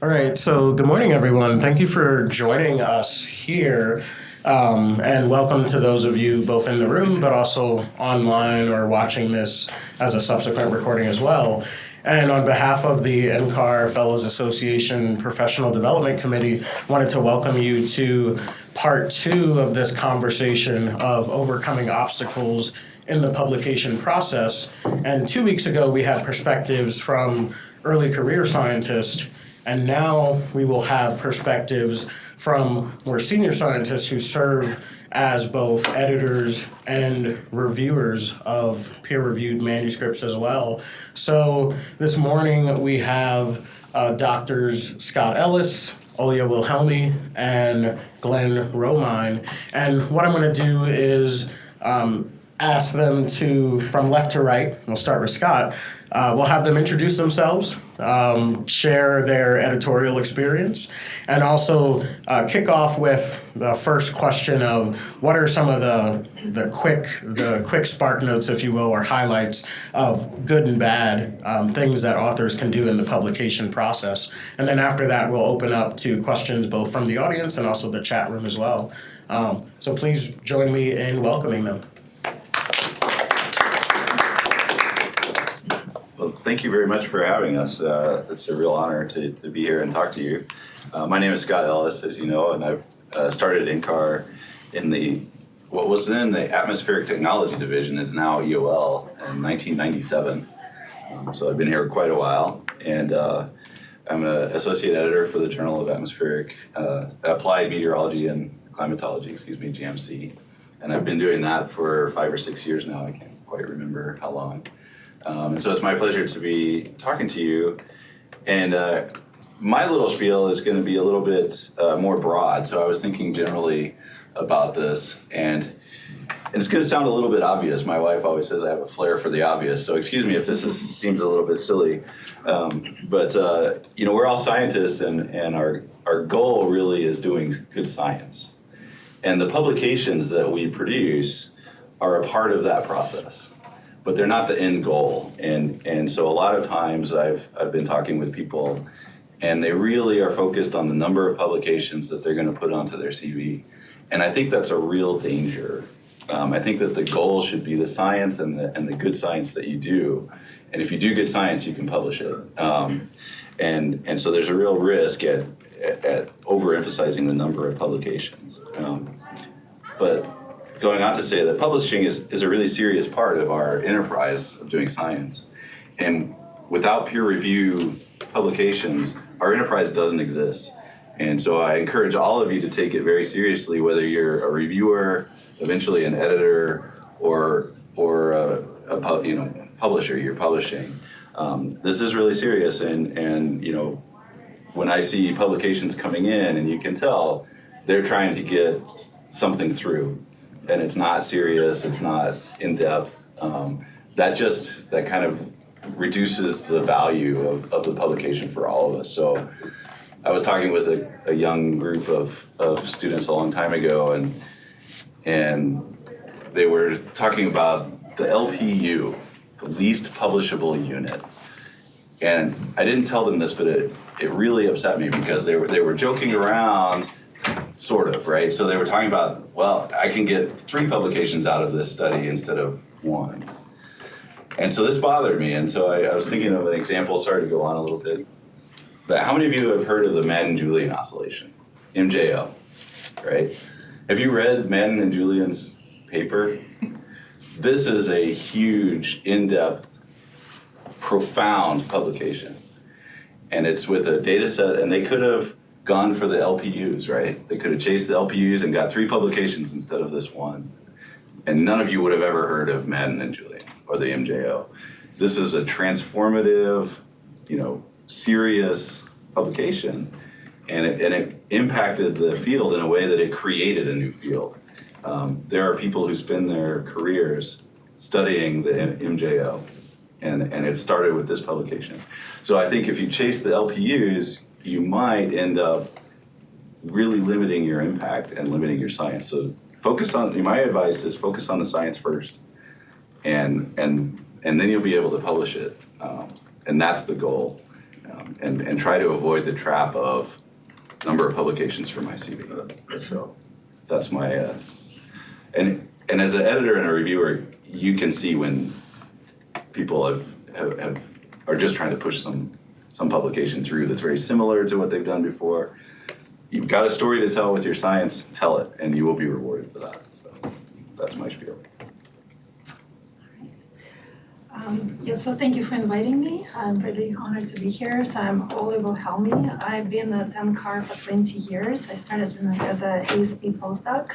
All right, so good morning, everyone. Thank you for joining us here. Um, and welcome to those of you both in the room, but also online or watching this as a subsequent recording as well. And on behalf of the NCAR Fellows Association Professional Development Committee, wanted to welcome you to part two of this conversation of overcoming obstacles in the publication process. And two weeks ago, we had perspectives from early career scientists and now we will have perspectives from more senior scientists who serve as both editors and reviewers of peer-reviewed manuscripts as well. So this morning we have uh, doctors Scott Ellis, Olya Wilhelmi, and Glenn Romine. And what I'm going to do is um, ask them to, from left to right, we'll start with Scott, uh, we'll have them introduce themselves, um, share their editorial experience, and also uh, kick off with the first question of what are some of the the quick the quick spark notes, if you will, or highlights of good and bad um, things that authors can do in the publication process. And then after that, we'll open up to questions both from the audience and also the chat room as well. Um, so please join me in welcoming them. You very much for having us. Uh, it's a real honor to, to be here and talk to you. Uh, my name is Scott Ellis, as you know, and I've uh, started NCAR in the what was then the Atmospheric Technology Division is now EOL in 1997. Um, so I've been here quite a while, and uh, I'm an associate editor for the Journal of Atmospheric uh, Applied Meteorology and Climatology, excuse me, JAMC. And I've been doing that for five or six years now. I can't quite remember how long. Um, so it's my pleasure to be talking to you. And uh, my little spiel is going to be a little bit uh, more broad. So I was thinking generally about this. And, and it's going to sound a little bit obvious. My wife always says I have a flair for the obvious. So excuse me if this is, seems a little bit silly. Um, but, uh, you know, we're all scientists, and, and our, our goal really is doing good science. And the publications that we produce are a part of that process but they're not the end goal. And, and so a lot of times I've, I've been talking with people and they really are focused on the number of publications that they're going to put onto their CV. And I think that's a real danger. Um, I think that the goal should be the science and the, and the good science that you do. And if you do good science, you can publish it. Um, and, and so there's a real risk at, at, at overemphasizing the number of publications. Um, but going on to say that publishing is, is a really serious part of our enterprise of doing science. And without peer review publications, our enterprise doesn't exist. And so I encourage all of you to take it very seriously, whether you're a reviewer, eventually an editor, or, or a, a you know, publisher, you're publishing. Um, this is really serious and, and you know, when I see publications coming in and you can tell they're trying to get something through and it's not serious, it's not in depth, um, that just, that kind of reduces the value of, of the publication for all of us. So I was talking with a, a young group of, of students a long time ago and, and they were talking about the LPU, the least publishable unit. And I didn't tell them this, but it, it really upset me because they were, they were joking around sort of, right? So they were talking about, well, I can get three publications out of this study instead of one. And so this bothered me, and so I, I was thinking of an example, sorry to go on a little bit, but how many of you have heard of the Madden-Julian oscillation, MJO, right? Have you read Madden and Julian's paper? This is a huge, in-depth, profound publication. And it's with a data set, and they could have gone for the LPUs, right? They could have chased the LPUs and got three publications instead of this one. And none of you would have ever heard of Madden and Julian or the MJO. This is a transformative, you know, serious publication. And it, and it impacted the field in a way that it created a new field. Um, there are people who spend their careers studying the MJO, and, and it started with this publication. So I think if you chase the LPUs, you might end up really limiting your impact and limiting your science. So focus on, my advice is focus on the science first and, and, and then you'll be able to publish it. Um, and that's the goal. um, and, and try to avoid the trap of number of publications for my CV. So that's my, uh, and, and as an editor and a reviewer, you can see when people have, have, have are just trying to push some, some publication through that's very similar to what they've done before. You've got a story to tell with your science, tell it, and you will be rewarded for that. So that's my spiel. Um, yeah, so thank you for inviting me. I'm really honored to be here. So I'm Olga Wilhelmi. I've been at NCAR for 20 years. I started as an ASP postdoc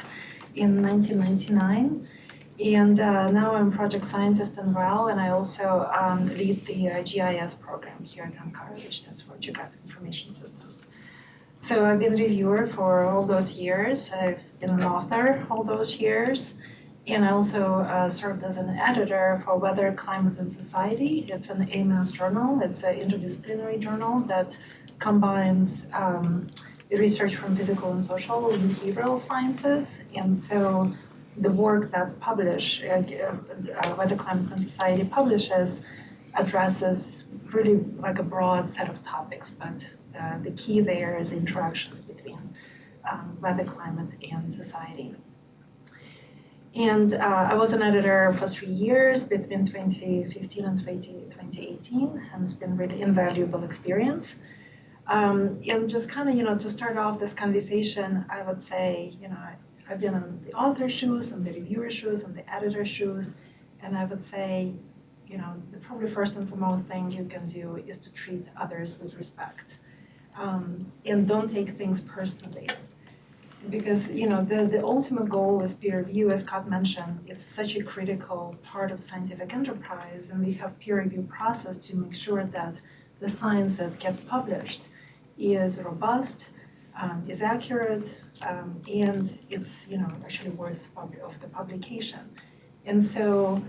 in 1999. And uh, now I'm project scientist in RAL, and I also um, lead the uh, GIS program here at NCAR, which stands for Geographic Information Systems. So I've been a reviewer for all those years. I've been an author all those years. And I also uh, served as an editor for Weather, Climate and Society. It's an AMS journal. It's an interdisciplinary journal that combines um, research from physical and social and behavioral sciences. And so the work that publish, uh, uh, Weather, Climate and Society publishes addresses really like a broad set of topics, but uh, the key there is interactions between um, weather, climate, and society. And uh, I was an editor for three years between 2015 and 20, 2018, and it's been really invaluable experience. Um, and just kind of, you know, to start off this conversation, I would say, you know, I've been on the author shoes, and the reviewer shoes, and the editor shoes, and I would say, you know, the probably first and foremost thing you can do is to treat others with respect. Um, and don't take things personally because you know the, the ultimate goal is peer review as scott mentioned it's such a critical part of scientific enterprise and we have peer review process to make sure that the science that gets published is robust um, is accurate um, and it's you know actually worth of the publication and so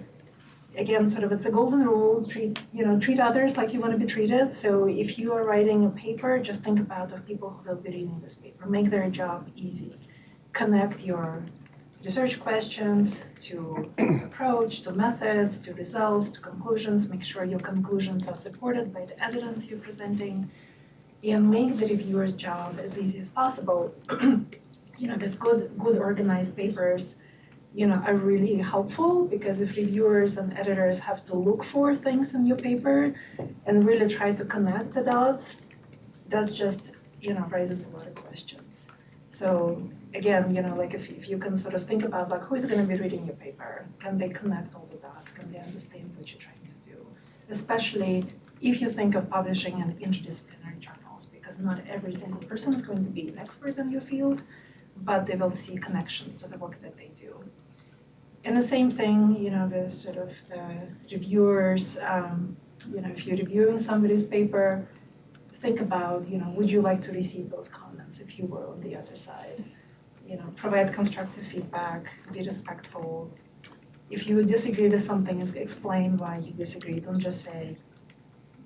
again, sort of it's a golden rule, treat, you know, treat others like you want to be treated. So if you are writing a paper, just think about the people who will be reading this paper. Make their job easy. Connect your research questions to approach, to methods, to results, to conclusions. Make sure your conclusions are supported by the evidence you're presenting. And make the reviewer's job as easy as possible. you know, with good, good organized papers, you know, are really helpful because if reviewers and editors have to look for things in your paper and really try to connect the dots, that just, you know, raises a lot of questions. So again, you know, like if, if you can sort of think about like who's going to be reading your paper, can they connect all the dots? Can they understand what you're trying to do? Especially if you think of publishing an interdisciplinary because not every single person is going to be an expert in your field, but they will see connections to the work that they do. And the same thing, you know, with sort of the reviewers, um, you know, if you're reviewing somebody's paper, think about, you know, would you like to receive those comments if you were on the other side? You know, provide constructive feedback, be respectful. If you disagree with something, explain why you disagree. Don't just say,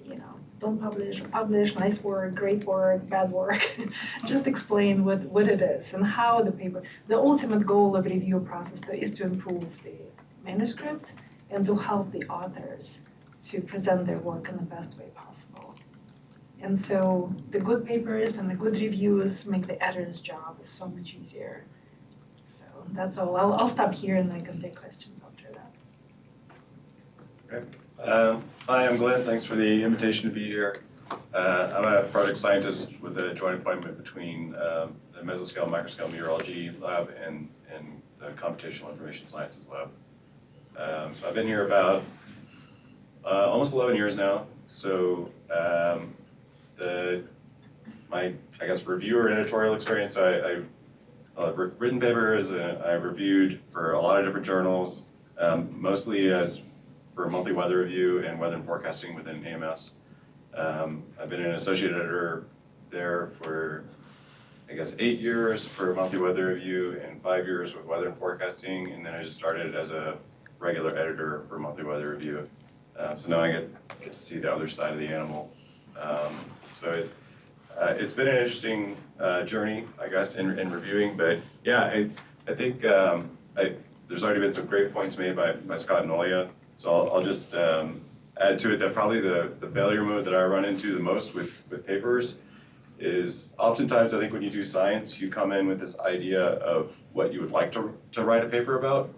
you know, don't publish publish, nice work, great work, bad work. Just explain what, what it is and how the paper, the ultimate goal of review process is to improve the manuscript and to help the authors to present their work in the best way possible. And so the good papers and the good reviews make the editor's job so much easier. So that's all. I'll, I'll stop here and I can take questions after that. Okay. Uh, hi, I'm Glenn. Thanks for the invitation to be here. Uh, I'm a project scientist with a joint appointment between um, the mesoscale microscale meteorology lab and, and the computational information sciences lab. Um, so I've been here about uh, almost 11 years now. So um, the my I guess reviewer editorial experience, I, I uh, written papers. Uh, I reviewed for a lot of different journals, um, mostly as for monthly weather review and weather and forecasting within AMS. Um, I've been an associate editor there for, I guess, eight years for monthly weather review and five years with weather and forecasting. And then I just started as a regular editor for monthly weather review. Uh, so now I get, get to see the other side of the animal. Um, so it, uh, it's been an interesting uh, journey, I guess, in, in reviewing. But yeah, I, I think um, I, there's already been some great points made by, by Scott and Olia so I'll, I'll just um, add to it that probably the, the failure mode that I run into the most with, with papers is oftentimes I think when you do science, you come in with this idea of what you would like to, to write a paper about,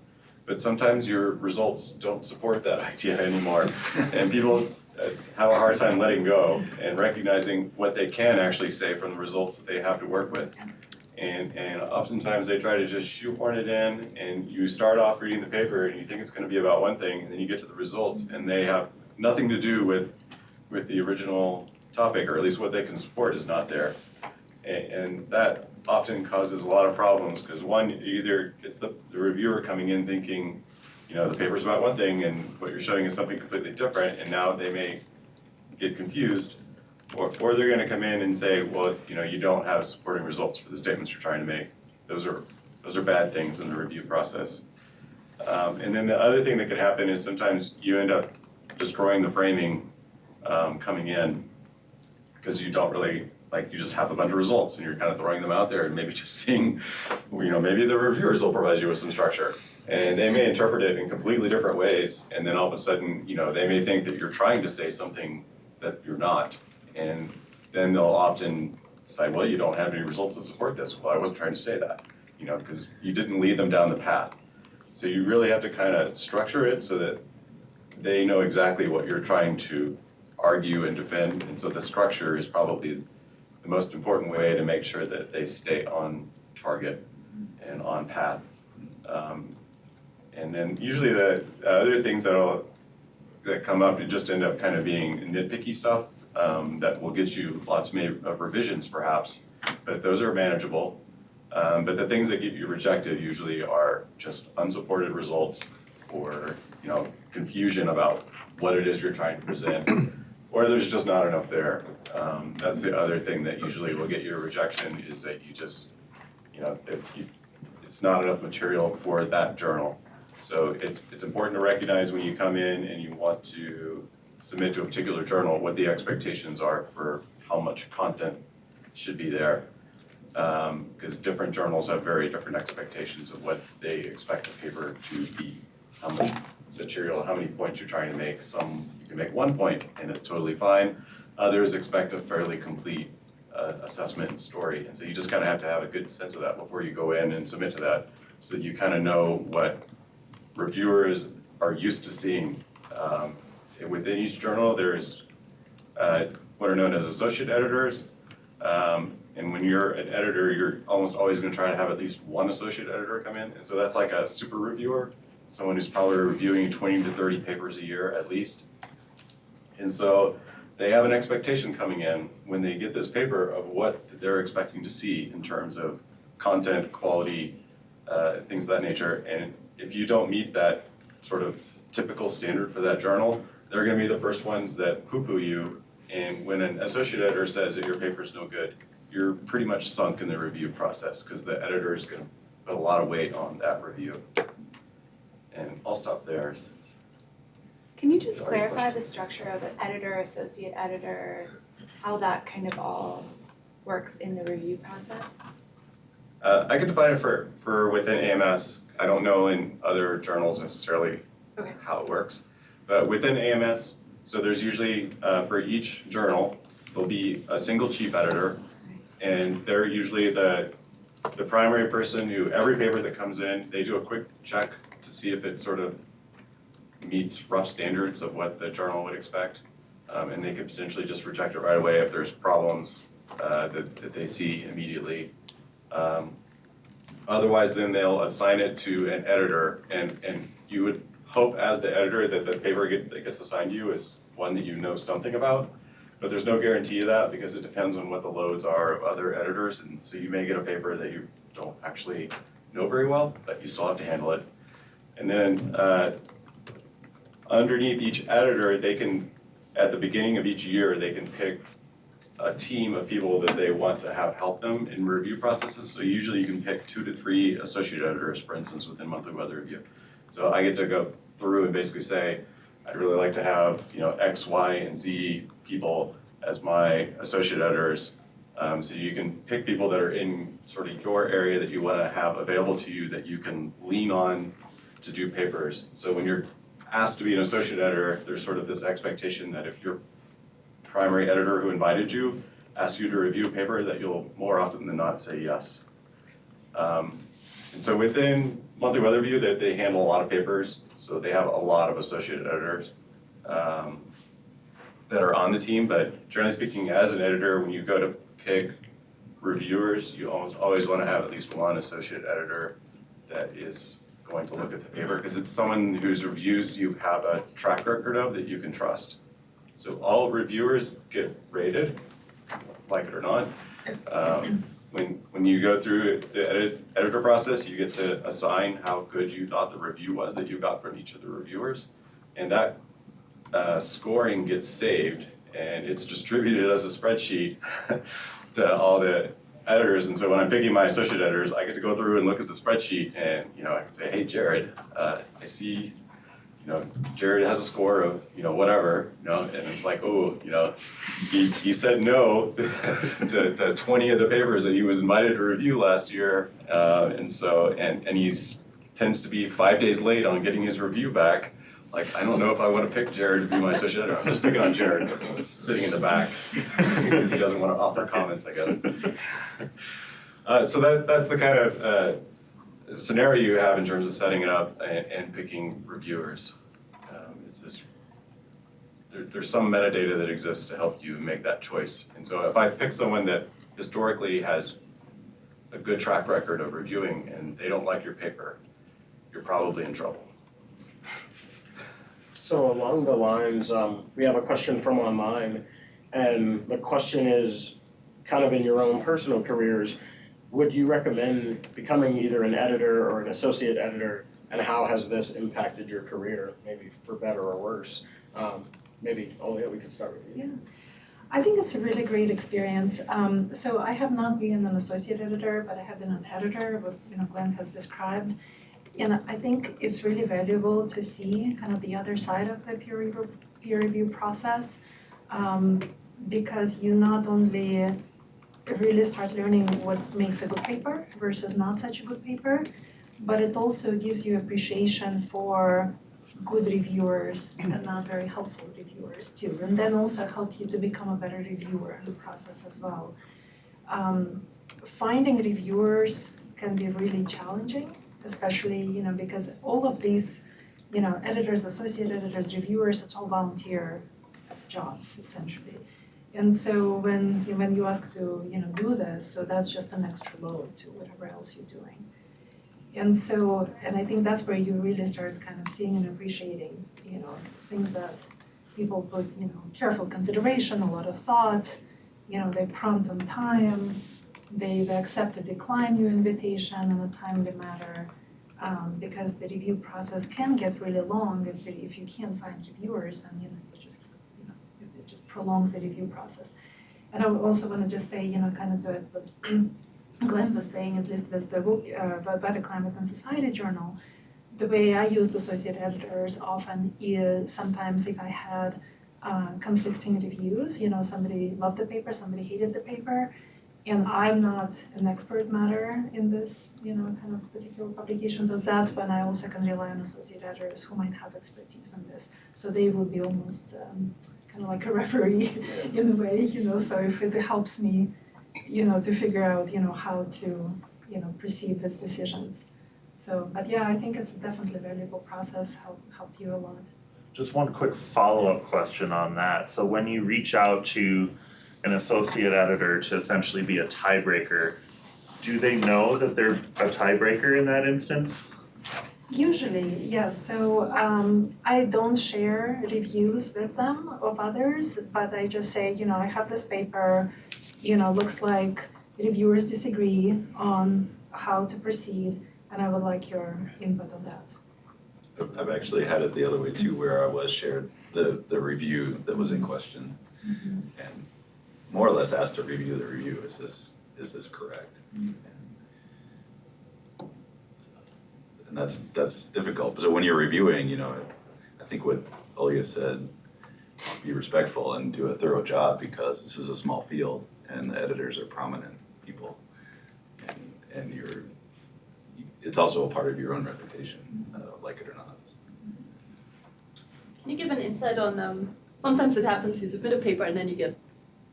but sometimes your results don't support that idea anymore. And people uh, have a hard time letting go and recognizing what they can actually say from the results that they have to work with. And, and oftentimes they try to just shoehorn it in and you start off reading the paper and you think it's gonna be about one thing and then you get to the results and they have nothing to do with, with the original topic, or at least what they can support is not there. And, and that often causes a lot of problems, because one, either it's the, the reviewer coming in thinking, you know, the paper's about one thing and what you're showing is something completely different, and now they may get confused. Or, or they're gonna come in and say, well, you know, you don't have supporting results for the statements you're trying to make. Those are, those are bad things in the review process. Um, and then the other thing that could happen is sometimes you end up destroying the framing, um, coming in because you don't really, like, you just have a bunch of results and you're kind of throwing them out there and maybe just seeing, you know, maybe the reviewers will provide you with some structure. And they may interpret it in completely different ways, and then all of a sudden, you know, they may think that you're trying to say something that you're not. And then they'll often say, well, you don't have any results that support this. Well, I wasn't trying to say that, you know, because you didn't lead them down the path. So you really have to kind of structure it so that they know exactly what you're trying to argue and defend, and so the structure is probably the most important way to make sure that they stay on target and on path. Um, and then usually the other things that'll, that come up, just end up kind of being nitpicky stuff, um, that will get you lots of revisions perhaps, but those are manageable. Um, but the things that get you rejected usually are just unsupported results or, you know, confusion about what it is you're trying to present or there's just not enough there. Um, that's the other thing that usually will get you a rejection is that you just, you know, if you, it's not enough material for that journal. So it's, it's important to recognize when you come in and you want to submit to a particular journal, what the expectations are for how much content should be there. Um, because different journals have very different expectations of what they expect a paper to be, how much material, how many points you're trying to make. Some you can make one point and it's totally fine. Others expect a fairly complete uh, assessment story. And so you just kind of have to have a good sense of that before you go in and submit to that so that you kind of know what reviewers are used to seeing. Um, within each journal, there's uh, what are known as associate editors. Um, and when you're an editor, you're almost always going to try to have at least one associate editor come in. And so that's like a super reviewer someone who's probably reviewing 20 to 30 papers a year at least. And so they have an expectation coming in when they get this paper of what they're expecting to see in terms of content, quality, uh, things of that nature. And if you don't meet that sort of typical standard for that journal, they're going to be the first ones that poo-poo you. And when an associate editor says that your paper is no good, you're pretty much sunk in the review process because the editor is going to put a lot of weight on that review. And I'll stop there since. Can you just clarify the structure of an editor, associate editor, how that kind of all works in the review process? Uh, I could define it for, for within AMS. I don't know in other journals necessarily Okay. how it works. But within AMS, so there's usually, uh, for each journal, there'll be a single chief editor. And they're usually the, the primary person who, every paper that comes in, they do a quick check to see if it sort of meets rough standards of what the journal would expect. Um, and they could potentially just reject it right away if there's problems, uh, that, that they see immediately. Um, Otherwise, then they'll assign it to an editor and, and you would hope as the editor that the paper get, that gets assigned to you is one that you know something about. But there's no guarantee of that because it depends on what the loads are of other editors. And so you may get a paper that you don't actually know very well, but you still have to handle it. And then, uh, underneath each editor, they can, at the beginning of each year, they can pick a team of people that they want to have help them in review processes. So usually you can pick two to three associate editors, for instance, within monthly weather review. So I get to go through and basically say, I'd really like to have, you know, X, Y, and Z people as my associate editors. Um, so you can pick people that are in sort of your area that you want to have available to you that you can lean on to do papers. So when you're asked to be an associate editor, there's sort of this expectation that if your primary editor who invited you asks you to review a paper, that you'll more often than not say yes. Um, and so within Monthly Weather Review, they, they handle a lot of papers, so they have a lot of associate editors um, that are on the team, but generally speaking, as an editor, when you go to pick reviewers, you almost always want to have at least one associate editor that is going to look at the paper, because it's someone whose reviews you have a track record of that you can trust. So all reviewers get rated, like it or not. Um, when, when you go through the edit, editor process, you get to assign how good you thought the review was that you got from each of the reviewers. And that uh, scoring gets saved and it's distributed as a spreadsheet to all the editors. And so when I'm picking my associate editors, I get to go through and look at the spreadsheet and, you know, I can say, hey, Jared, uh, I see, you know, Jared has a score of, you know, whatever, you know, and it's like, oh, you know, he, he said no to, to 20 of the papers that he was invited to review last year. Uh, and so, and, and he's tends to be five days late on getting his review back. Like, I don't know if I want to pick Jared to be my associate editor. I'm just picking on Jared because he's sitting in the back because he doesn't want to offer comments, I guess. Uh, so that, that's the kind of uh, scenario you have in terms of setting it up and, and picking reviewers. Um, it's this, there, there's some metadata that exists to help you make that choice. And so if I pick someone that historically has a good track record of reviewing and they don't like your paper, you're probably in trouble. So along the lines, um, we have a question from online, and the question is, kind of in your own personal careers, would you recommend becoming either an editor or an associate editor, and how has this impacted your career, maybe for better or worse? Um, maybe, yeah, we could start with you. Yeah. I think it's a really great experience. Um, so I have not been an associate editor, but I have been an editor, what you know Glenn has described. And I think it's really valuable to see kind of the other side of the peer review, peer review process um, because you not only really start learning what makes a good paper versus not such a good paper, but it also gives you appreciation for good reviewers and not very helpful reviewers too. And then also help you to become a better reviewer in the process as well. Um, finding reviewers can be really challenging especially, you know, because all of these, you know, editors, associate editors, reviewers, it's all volunteer jobs essentially. And so when you, when you ask to, you know, do this, so that's just an extra load to whatever else you're doing. And so, and I think that's where you really start kind of seeing and appreciating, you know, things that people put, you know, careful consideration, a lot of thought, you know, they prompt on time, they accept or decline your invitation in a timely manner um, because the review process can get really long if, if you can't find reviewers and you know you just you know it just prolongs the review process. And I also want to just say you know kind of it what Glenn was saying at least with the uh, by, by the Climate and Society Journal. The way I used associate editors often is sometimes if I had uh, conflicting reviews, you know, somebody loved the paper, somebody hated the paper, and I'm not an expert matter in this, you know, kind of particular publication, so that's when I also can rely on associate editors who might have expertise in this. So they will be almost um, kind of like a referee in a way, you know, so if it helps me, you know, to figure out, you know, how to, you know, perceive his decisions. So, but yeah, I think it's definitely a valuable process, help, help you a lot. Just one quick follow-up question on that. So when you reach out to an associate editor to essentially be a tiebreaker, do they know that they're a tiebreaker in that instance? Usually, yes. So um, I don't share reviews with them of others, but I just say, you know, I have this paper, you know, looks like reviewers disagree on how to proceed, and I would like your input on that. I've actually had it the other way too, where I was shared the, the review that was in question. And more or less asked to review the review, is this, is this correct? And and that's, that's difficult, so when you're reviewing, you know, I think what Olga said, be respectful and do a thorough job, because this is a small field, and the editors are prominent people. And, and you're, it's also a part of your own reputation, uh, like it or not. Can you give an insight on, um, sometimes it happens, you submit a paper and then you get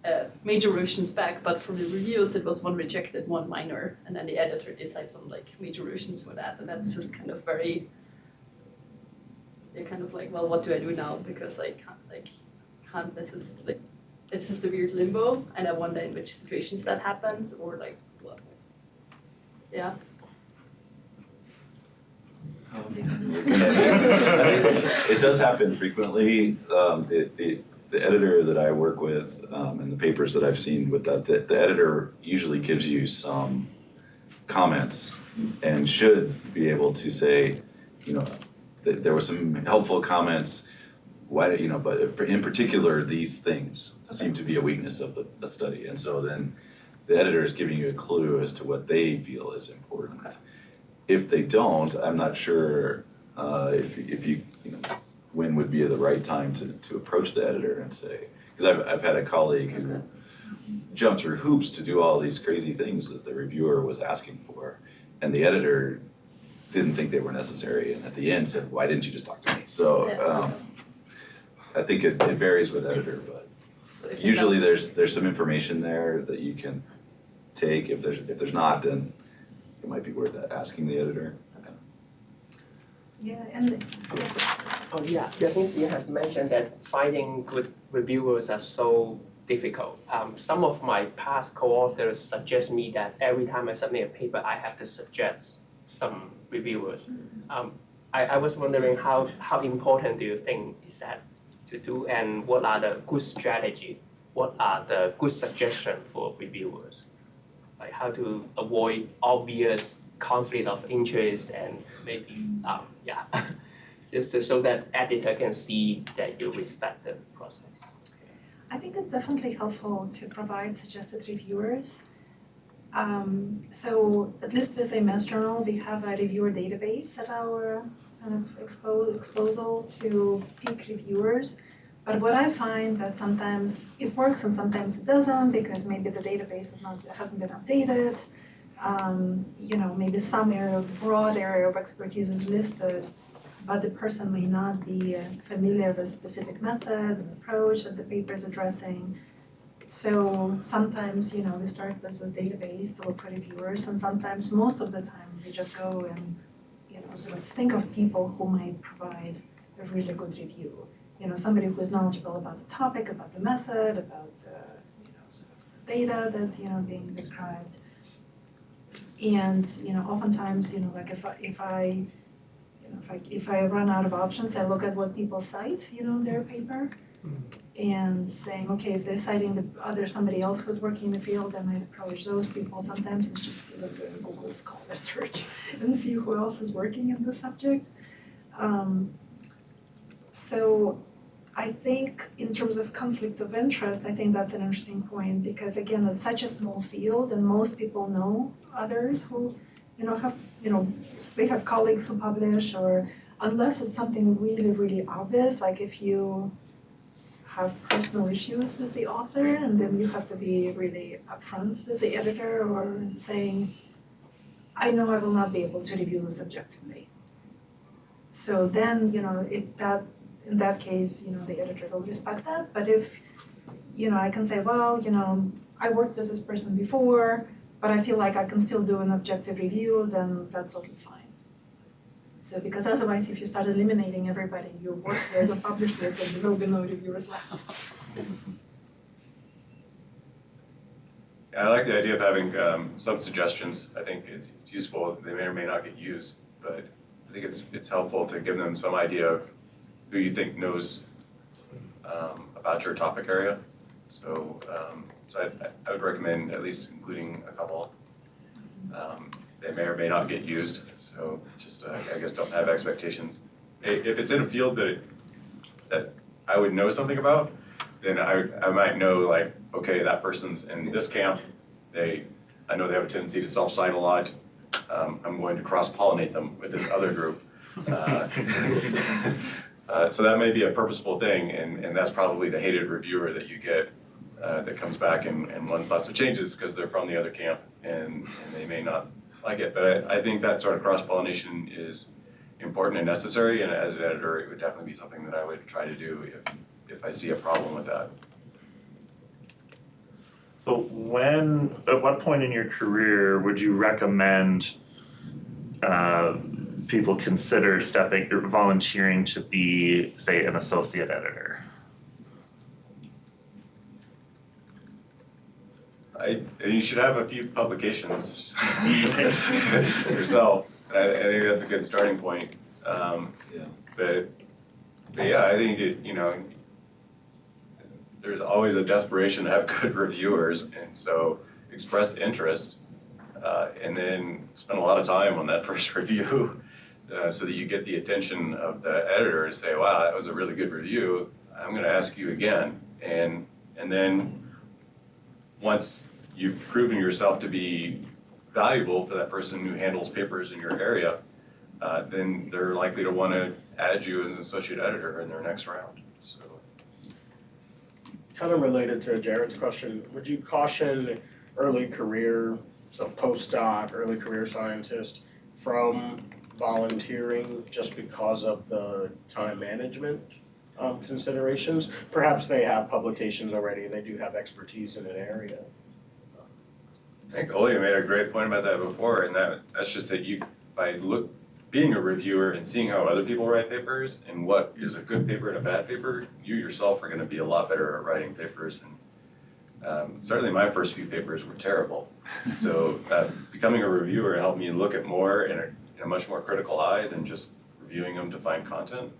uh, major revisions back, but from the reviews, it was one rejected, one minor, and then the editor decides on like major revisions for that, and that's just kind of very, you're kind of like, well, what do I do now? Because I can't, like, can't, this is like, it's just a weird limbo, and I wonder in which situations that happens, or like, what? Yeah, It does happen frequently. Um, the, the, the editor that I work with, um, and the papers that I've seen with that, the, the editor usually gives you some comments and should be able to say, you know, that there were some helpful comments, why, you know, but in particular, these things seem to be a weakness of the, the study. And so then the editor is giving you a clue as to what they feel is important. If they don't, I'm not sure uh, if, if you, you know, when would be the right time to, to approach the editor and say, because I've, I've had a colleague who jumped through hoops to do all these crazy things that the reviewer was asking for, and the editor didn't think they were necessary, and at the end said, why didn't you just talk to me? So, um, I think it, it varies with editor, but so usually there's, there's some information there that you can take. If there's, if there's not, then it might be worth asking the editor. Yeah, and Oh, yeah, since you have mentioned that finding good reviewers are so difficult, um, some of my past co-authors suggest me that every time I submit a paper, I have to suggest some reviewers. Um, I, I was wondering how, how important do you think is that to do and what are the good strategy? What are the good suggestion for reviewers? Like how to avoid obvious conflict of interest and maybe, um, yeah, just to, show that editor can see that you respect the process. I think it's definitely helpful to provide suggested reviewers. Um, so at least with a Mass Journal, we have a reviewer database at our kind of expo- disposal to pick reviewers. But what I find that sometimes it works and sometimes it doesn't because maybe the database not, hasn't been updated. Um, you know, maybe some area, broad area of expertise is listed, but the person may not be uh, familiar with specific method and approach that the paper is addressing. So sometimes, you know, we start with this database to look for reviewers, and sometimes, most of the time, we just go and, you know, sort of think of people who might provide a really good review. You know, somebody who is knowledgeable about the topic, about the method, about the, you know, sort of data that, you know, being described. And, you know, oftentimes, you know, like if I, if I, you know, if I, if I run out of options, I look at what people cite, you know, in their paper. And saying, okay, if they're citing the other, somebody else who's working in the field, I might approach those people. Sometimes it's just doing a Google Scholar search and see who else is working in the subject. Um, so I think in terms of conflict of interest, I think that's an interesting point because again, it's such a small field and most people know others who, you know, have, you know, they have colleagues who publish or unless it's something really, really obvious, like if you have personal issues with the author and then you have to be really upfront with the editor or saying, I know I will not be able to review this objectively. So then, you know, it that in that case, you know, the editor will respect that. But if, you know, I can say, well, you know, I worked with this person before, but I feel like I can still do an objective review, then that's totally fine. So because otherwise, if you start eliminating everybody you work with or published with, then there will be no reviewers left. I like the idea of having um, some suggestions. I think it's, it's useful. They may or may not get used, but I think it's, it's helpful to give them some idea of who you think knows um, about your topic area. So, um, so I, I would recommend at least including a couple. Um, they may or may not get used, so just uh, I guess don't have expectations. If it's in a field that that I would know something about, then I I might know like okay that person's in this camp. They I know they have a tendency to self-cite a lot. Um, I'm going to cross-pollinate them with this other group. Uh, Uh, so that may be a purposeful thing, and, and that's probably the hated reviewer that you get uh, that comes back and, and wants lots of changes because they're from the other camp and, and they may not like it. But I, I think that sort of cross pollination is important and necessary, and as an editor, it would definitely be something that I would try to do if, if I see a problem with that. So when, at what point in your career would you recommend uh, people consider stepping, volunteering to be, say, an associate editor? I, and you should have a few publications yourself. I, I think that's a good starting point. Um, Yeah. But, but yeah, I think it, you know, there's always a desperation to have good reviewers, and so express interest, uh, and then spend a lot of time on that first review, uh, so that you get the attention of the editor and say, wow, that was a really good review. I'm going to ask you again, and and then once you've proven yourself to be valuable for that person who handles papers in your area, uh, then they're likely to want to add you as an associate editor in their next round. So, Kind of related to Jared's question, would you caution early career, so postdoc, early career scientist, from volunteering just because of the time management um, considerations? Perhaps they have publications already, they do have expertise in an area. I think Olia made a great point about that before, and that that's just that you by look being a reviewer and seeing how other people write papers and what is a good paper and a bad paper, you yourself are going to be a lot better at writing papers. And um, certainly, my first few papers were terrible. So uh, becoming a reviewer helped me look at more in a, in a much more critical eye than just reviewing them to find content.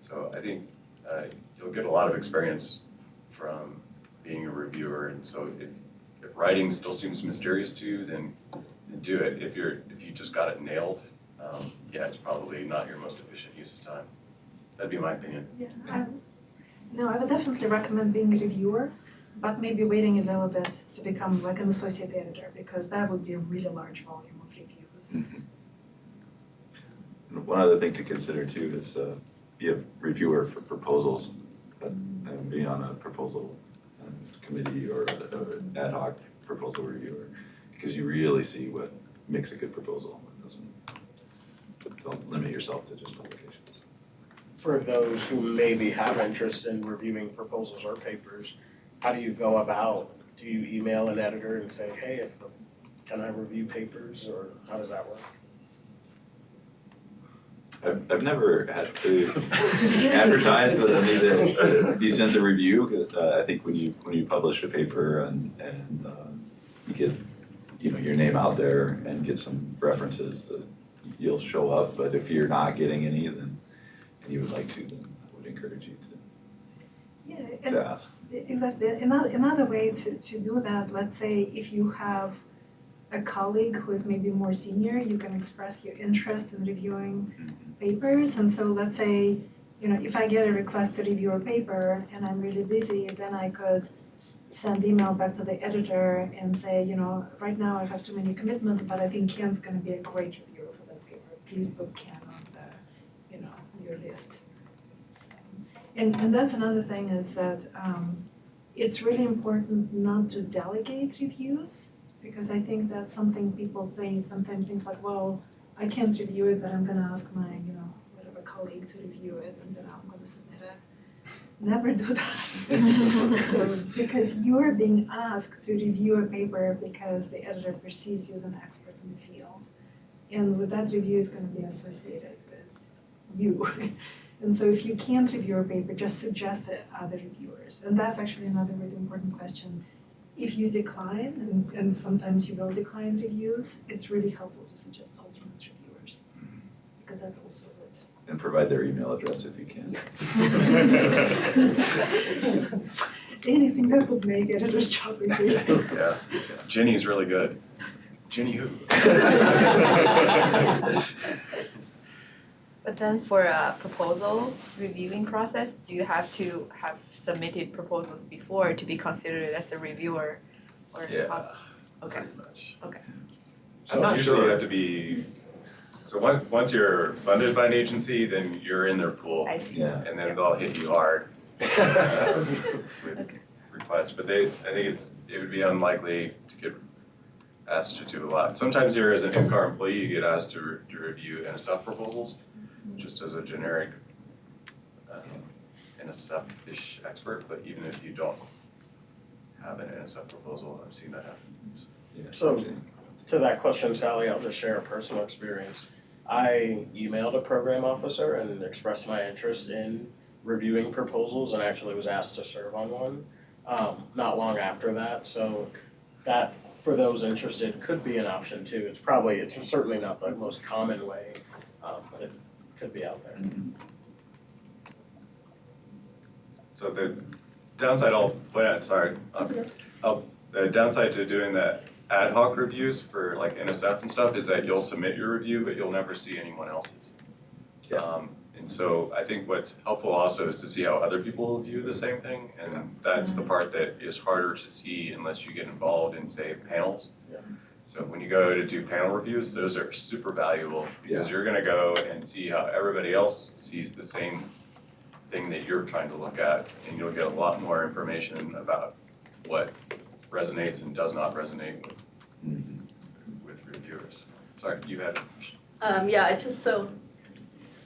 So I think uh, you'll get a lot of experience from being a reviewer. And so if if writing still seems mysterious to you, then, then do it. If you're if you just got it nailed, um, yeah, it's probably not your most efficient use of time. That'd be my opinion. Yeah, I, no, I would definitely recommend being a reviewer, but maybe waiting a little bit to become like an associate editor because that would be a really large volume of reviews. And One other thing to consider too is uh, be a reviewer for proposals, but and be on a proposal committee or a- a- an ad hoc proposal reviewer, because you really see what makes a good proposal. Doesn't, don't limit yourself to just publications. For those who maybe have interest in reviewing proposals or papers, how do you go about? Do you email an editor and say, hey, if, can I review papers, or how does that work? I've, I've never had to advertise that I need to to be sent a review. Uh, I think when you, when you publish a paper and, and uh, you get, you know, your name out there and get some references, that you'll show up. But if you're not getting any, then, and you would like to, then I would encourage you to, and to ask. Exactly. Another, another way to, to do that, let's say if you have a colleague who is maybe more senior, you can express your interest in reviewing papers. And so let's say, you know, if I get a request to review a paper and I'm really busy, then I could send email back to the editor and say, you know, right now I have too many commitments, but I think Ken's gonna be a great reviewer for that paper. Please put Ken on the, you know, your list. So, And, and that's another thing is that um, it's really important not to delegate reviews because I think that's something people think, sometimes think like, well, I can't review it, but I'm gonna ask my, you know, whatever colleague to review it and then I'm gonna submit it. Never do that. So, because you're being asked to review a paper because the editor perceives you as an expert in the field. And with that review is gonna be associated with you. And so if you can't review a paper, just suggest it other reviewers. And that's actually another really important question. If you decline, and, and sometimes you will decline reviews, it's really helpful to suggest alternate reviewers. Mm-hmm. Because that also would. And provide their email address if you can. Anything that would make editor's job easier. Yeah, Ginny's really good. Ginny who? But then for a proposal reviewing process, do you have to have submitted proposals before to be considered as a reviewer? Or Yeah, how- Okay, pretty much. okay. I'm not Usually you have to be, so once, once you're funded by an agency, then you're in their pool. I see. Yeah. And then they'll hit you hard uh, with requests, but they, I think it's, it would be unlikely to get asked to do a lot. Sometimes here as an NCAR employee, you get asked to, re- to review NSF proposals, just as a generic um, NSF-ish expert, but even if you don't have an NSF proposal, I've seen that happen. Yeah. So- To that question, Sally, I'll just share a personal experience. I emailed a program officer and expressed my interest in reviewing proposals and actually was asked to serve on one um, not long after that. So that, for those interested, could be an option too. It's probably, it's certainly not the most common way, um, but it could be out there. So the downside I'll point out, sorry, um, I'll- the downside to doing the ad hoc reviews for like NSF and stuff is that you'll submit your review, but you'll never see anyone else's. Yeah. Um, and so I think what's helpful also is to see how other people view the same thing, and that's the part that is harder to see unless you get involved in, say, panels. Yeah. So when you go to do panel reviews, those are super valuable, because you're gonna go and see how everybody else sees the same thing that you're trying to look at, and you'll get a lot more information about what resonates and does not resonate with, Mhm. with reviewers. Sorry, you had a question. Um, yeah, I just so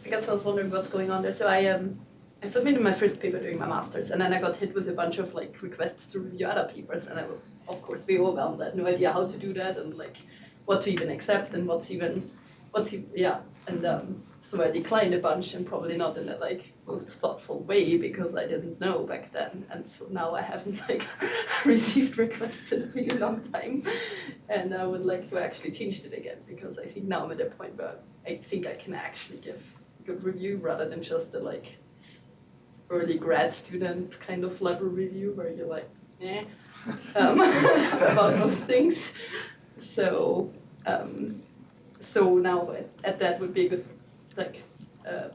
I guess I was wondering what's going on there. So I um I submitted my first paper during my masters, and then I got hit with a bunch of like requests to review other papers, and I was of course very overwhelmed. I had no idea how to do that, and like what to even accept, and what's even what's e- yeah. And um, so I declined a bunch, and probably not in the like most thoughtful way because I didn't know back then, and so now I haven't like received requests in a really long time, and I would like to actually change it again because I think now I'm at a point where I think I can actually give good review rather than just a like early grad student kind of level review where you're like, eh, um, about most things. So, um, so now at, at that would be a good like uh,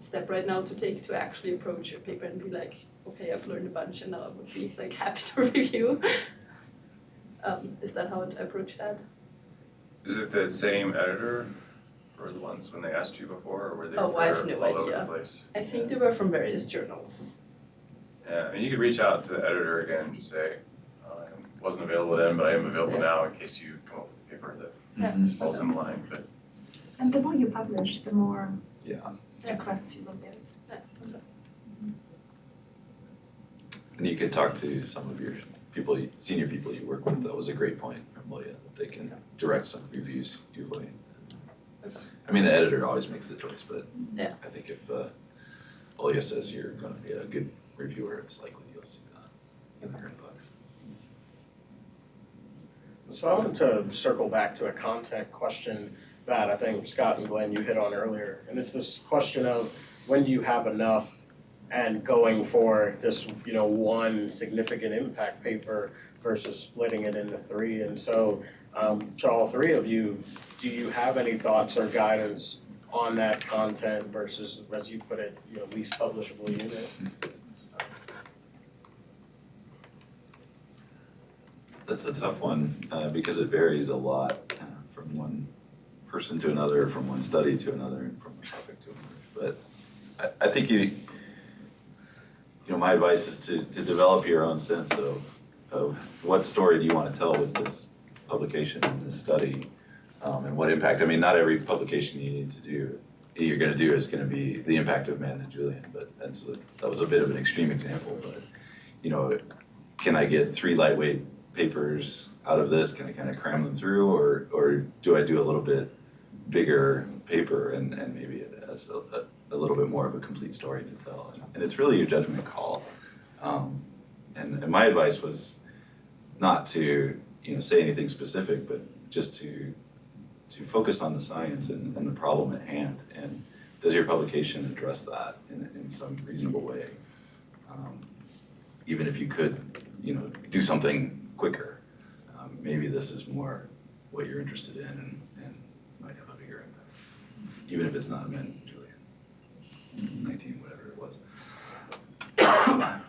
step right now to take to actually approach a paper and be like, okay, I've learned a bunch and now I would be like happy to review. Um, is that how I approach that? Is it the same editor for the ones when they asked you before, or were they Oh, for I have no all over the place? I think they were from various journals. Yeah, and you could reach out to the editor again and just say, "Uh, I wasn't available then, but I am available now in case you come up with a paper that Yeah. Falls in line, but And the more you publish, the more Yeah. requests you will get. And you could talk to some of your people, senior people you work with. That was a great point from Leah, that they can direct some reviews your way. I mean, the editor always makes the choice, but Yeah. I think if uh, Leah says you're gonna be a good reviewer, it's likely you'll see that in her inbox. So I wanted to circle back to a content question that I think Scott and Glenn you hit on earlier. And it's this question of when do you have enough and going for this, you know, one significant impact paper versus splitting it into three. And so um, to all three of you, do you have any thoughts or guidance on that content versus, as you put it, you know, least publishable unit? That's a tough one, uh, because it varies a lot uh, from one person to another, from one study to another, from one topic to another. But I, I think you, you know, my advice is to, to develop your own sense of, of what story do you want to tell with this publication and this study, um, and what impact, I mean, not every publication you need to do, you're gonna do is gonna be the impact of Madden and Julian, but that's, a- that was a bit of an extreme example, but, you know, can I get three lightweight papers out of this? Can I kind of cram them through, or or do I do a little bit bigger paper and and maybe it has a, a, a little bit more of a complete story to tell? And, and it's really your judgment call. Um, and, and my advice was not to you know say anything specific, but just to to focus on the science and, and the problem at hand. And does your publication address that in, in some reasonable way? Um, even if you could, you know, do something quicker. Um, maybe this is more what you're interested in and, and might have a bigger impact. Even if it's not a Madden, Julian, nineteen, whatever it was.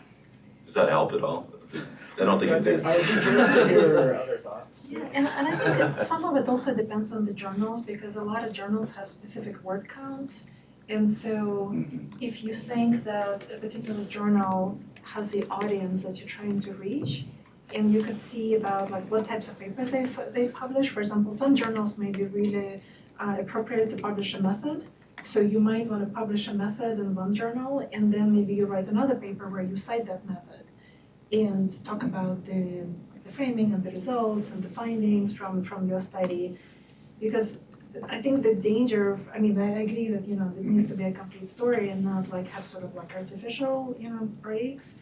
Does that help at all? Does- I don't think it did. I would be curious to hear other thoughts. Yeah, and, and I think some of it also depends on the journals because a lot of journals have specific word counts. And so Mhm. if you think that a particular journal has the audience that you're trying to reach, and you could see about like what types of papers they they publish. For example, some journals may be really uh, appropriate to publish a method, So you might want to publish a method in one journal, and then maybe you write another paper where you cite that method and talk about the, the framing and the results and the findings from, from your study. Because I think the danger of, I mean, I agree that, you know, it needs to be a complete story and not like have sort of like artificial, you know, breaks.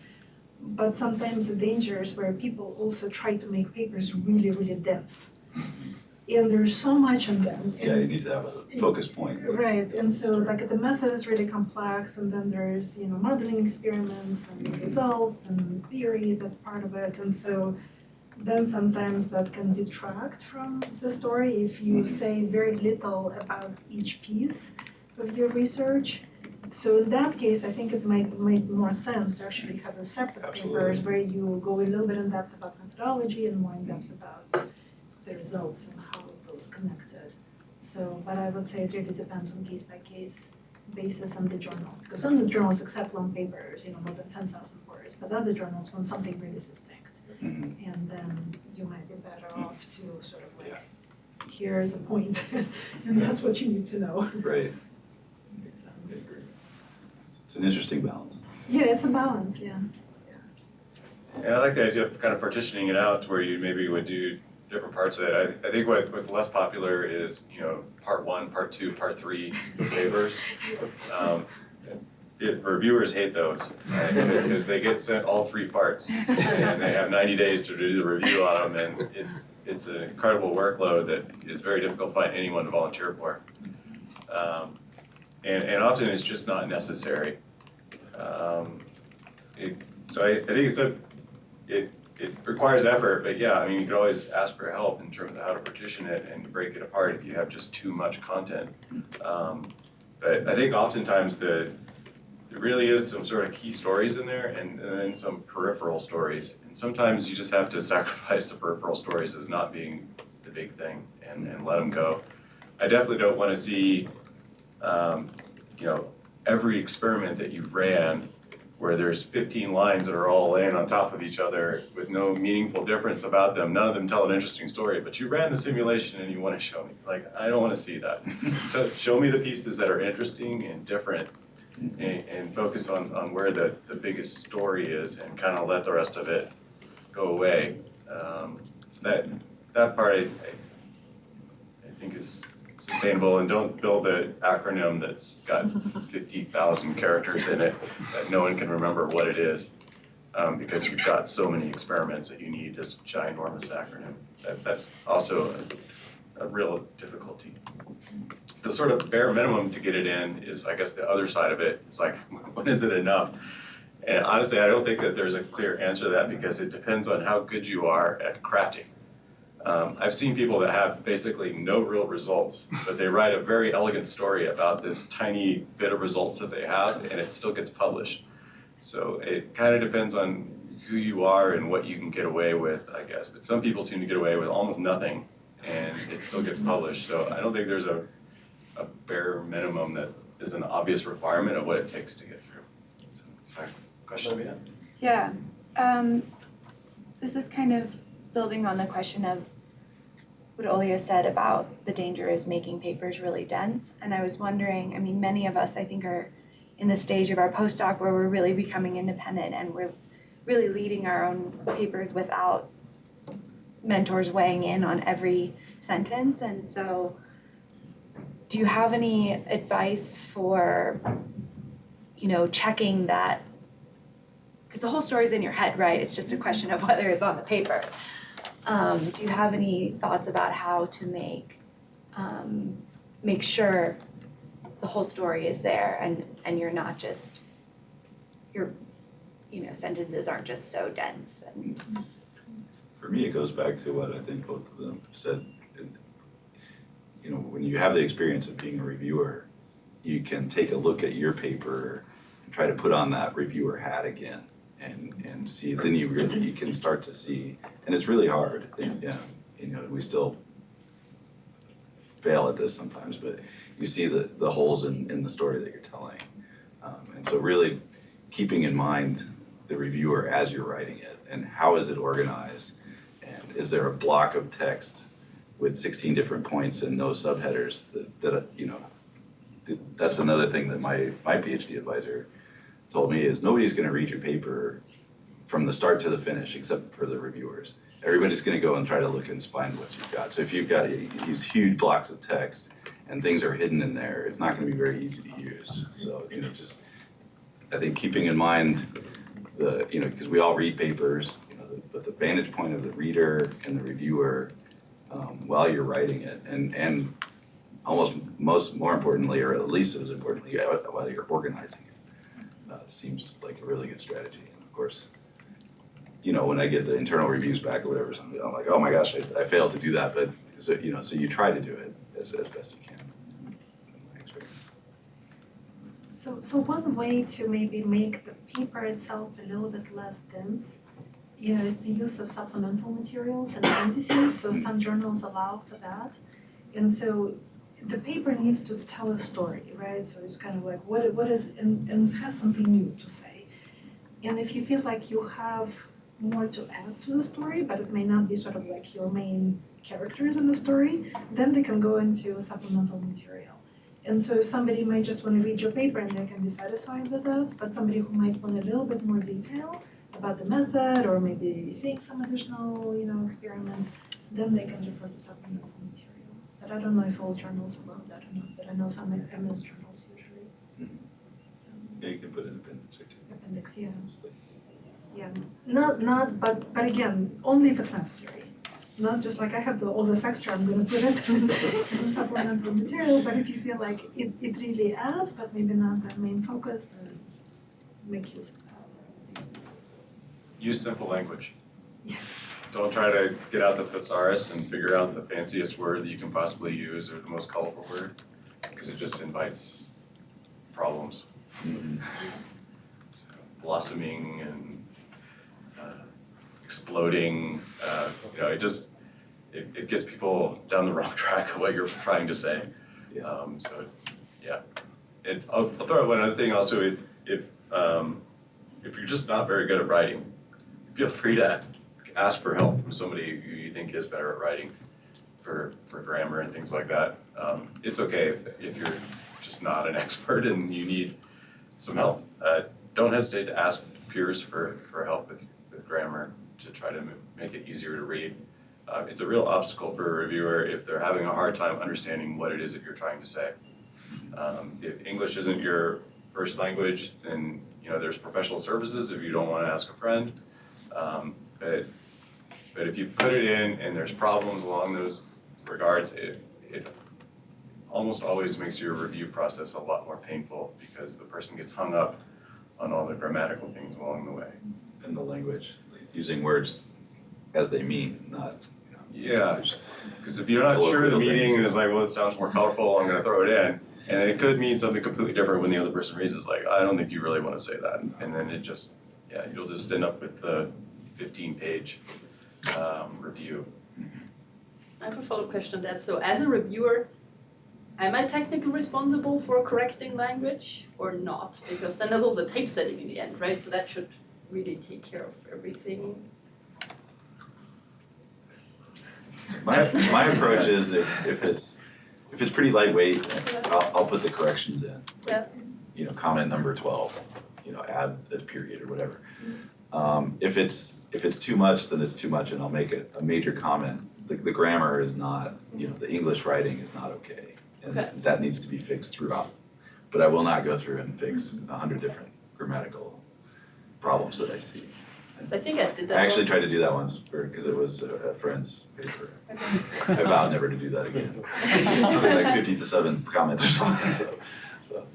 But sometimes the danger is where people also try to make papers really, really dense. And there's so much in them. Yeah, and- you need to have a focus point. Right, and so like the method is really complex and then there's, you know, modeling experiments and mm-hmm. results and theory that's part of it. And so then sometimes that can detract from the story if you mm-hmm. say very little about each piece of your research. So in that case, I think it might make more sense to actually have a separate papers where you go a little bit in depth about methodology and more in depth about the results and how those connected. So, but I would say it really depends on case by case basis on the journals, because some of the journals accept long papers, you know, more than ten thousand words, but other journals want something really succinct. Mhm. And then you might be better off to sort of like, here's a point, and that's what you need to know. Right, I agree. It's an interesting balance. Yeah, it's a balance, yeah. Yeah, I like the idea of kind of partitioning it out to where you maybe would do different parts of it. I, I think what, what's less popular is, you know, part one, part two, part three papers. Um, it- Reviewers hate those, right? because they get sent all three parts. And they have ninety days to do the review on them, and it's, it's an incredible workload that is very difficult to find anyone to volunteer for. Um, And, and often it's just not necessary. Um, it- So I, I think it's a, it, it requires effort, but yeah, I mean, you could always ask for help in terms of how to partition it and break it apart if you have just too much content. Um, But I think oftentimes the, there really is some sort of key stories in there and, and then some peripheral stories. And sometimes you just have to sacrifice the peripheral stories as not being the big thing and, and let them go. I definitely don't wanna see, um, you know, every experiment that you ran where there's fifteen lines that are all laying on top of each other with no meaningful difference about them. None of them tell an interesting story, but you ran the simulation and you wanna show me. Like, I don't wanna see that. So show me the pieces that are interesting and different and, and focus on, on where the, the biggest story is and kind of let the rest of it go away. Um, so that, that part I, I, I think is sustainable and don't build an acronym that's got fifty thousand characters in it that no one can remember what it is. Um, because you've got so many experiments that you need this ginormous acronym. That, that's also a, a real difficulty. The sort of bare minimum to get it in is, I guess, the other side of it. It's like, when is it enough? And honestly, I don't think that there's a clear answer to that because it depends on how good you are at crafting. Um, I've seen people that have basically no real results, but they write a very elegant story about this tiny bit of results that they have, and it still gets published. So it kind of depends on who you are and what you can get away with, I guess. But some people seem to get away with almost nothing, and it still gets published. So I don't think there's a, a bare minimum that is an obvious requirement of what it takes to get through. So, Sorry, question? Yeah, um, this is kind of building on the question of what Olio said about the danger is making papers really dense. And I was wondering, I mean, many of us, I think, are in the stage of our postdoc where we're really becoming independent and we're really leading our own papers without mentors weighing in on every sentence. And so, do you have any advice for, you know, checking that because the whole story's in your head, right? It's just a question of whether it's on the paper. Um, do you have any thoughts about how to make um, make sure the whole story is there and and you're not just your you know sentences aren't just so dense and For me, it goes back to what I think both of them said. You know, when you have the experience of being a reviewer, you can take a look at your paper and try to put on that reviewer hat again and, and see, then you really, you can start to see, and it's really hard. and, Yeah, you know, we still fail at this sometimes, but you see the, the holes in, in the story that you're telling. Um, And so really keeping in mind the reviewer as you're writing it and how is it organized? And is there a block of text with sixteen different points and no subheaders that, that, you know, that's another thing that my, my PhD advisor told me is nobody's gonna read your paper from the start to the finish, except for the reviewers. Everybody's gonna go and try to look and find what you've got. So if you've got these huge blocks of text and things are hidden in there, it's not gonna be very easy to use. So, you know, just, I think keeping in mind the, you know, because we all read papers, you know, but the vantage point of the reader and the reviewer um, while you're writing it, and, and almost most, more importantly, or at least as importantly, while you're organizing it. Uh, seems like a really good strategy, and of course, you know, when I get the internal reviews back or whatever, something, I'm like, oh my gosh, I, I failed to do that, but, so, you know, so you try to do it as, as best you can. So, so one way to maybe make the paper itself a little bit less dense, you know, is the use of supplemental materials and appendices, so some journals allow for that. And so the paper needs to tell a story, right? So it's kind of like, what, what is, and, and have something new to say. And if you feel like you have more to add to the story, but it may not be sort of like your main characters in the story, then they can go into supplemental material. And so somebody might just want to read your paper and they can be satisfied with that, but somebody who might want a little bit more detail about the method or maybe seeing some additional, you know, experiments, then they can refer to supplemental material. But I don't know if all journals allow that or not, but I know some AMS journals usually. Mhm. So, Yeah, you can put an appendix or two. appendix, yeah, yeah, not, not, but, but again, only if it's necessary. Not just like I have the, all this extra, I'm gonna put it in the supplemental material, but if you feel like it, it really adds, but maybe not the main focus, then make use of that. Use simple language. Yeah. Don't try to get out the thesaurus and figure out the fanciest word that you can possibly use or the most colorful word, because it just invites problems. Mhm. So, Blossoming and uh, exploding, uh, you know, it just, it, it gets people down the wrong track of what you're trying to say. Yeah. Um, so, yeah. And I'll, I'll throw out one other thing also, if, if, um, if you're just not very good at writing, feel free to ask for help from somebody who you think is better at writing for, for grammar and things like that. Um, it's okay if, if you're just not an expert and you need some help. Uh, don't hesitate to ask peers for, for help with, with grammar to try to make it easier to read. Uh, it's a real obstacle for a reviewer if they're having a hard time understanding what it is that you're trying to say. Um, if English isn't your first language, then you know there's professional services if you don't want to ask a friend. Um, but but if you put it in and there's problems along those regards, it it almost always makes your review process a lot more painful because the person gets hung up on all the grammatical things along the way. And the language, using words as they mean, not, you know. Yeah, because if you're not sure of the meaning it's like, well, it sounds more colorful, I'm gonna throw it in. And it could mean something completely different when the other person reads it, like, I don't think you really wanna say that. And then it just, yeah, you'll just end up with the fifteen page um review. I have a follow-up question on that. So as a reviewer, am I technically responsible for correcting language or not? Because then there's also typesetting in the end, right? So that should really take care of everything. My, my approach is if, if it's, if it's pretty lightweight, I'll, I'll put the corrections in. Yeah. You know, comment number twelve, you know, add a period or whatever. Um, if it's, if it's too much, then it's too much and I'll make a, a major comment. The, the grammar is not, you know, the English writing is not okay. And Okay. that needs to be fixed throughout. But I will not go through and fix a hundred different grammatical problems that I see. So I think I did that. I actually once. tried to do that once because it was a, a friend's paper. Okay. I vowed never to do that again. Something like fifty to seven comments or something, so, so.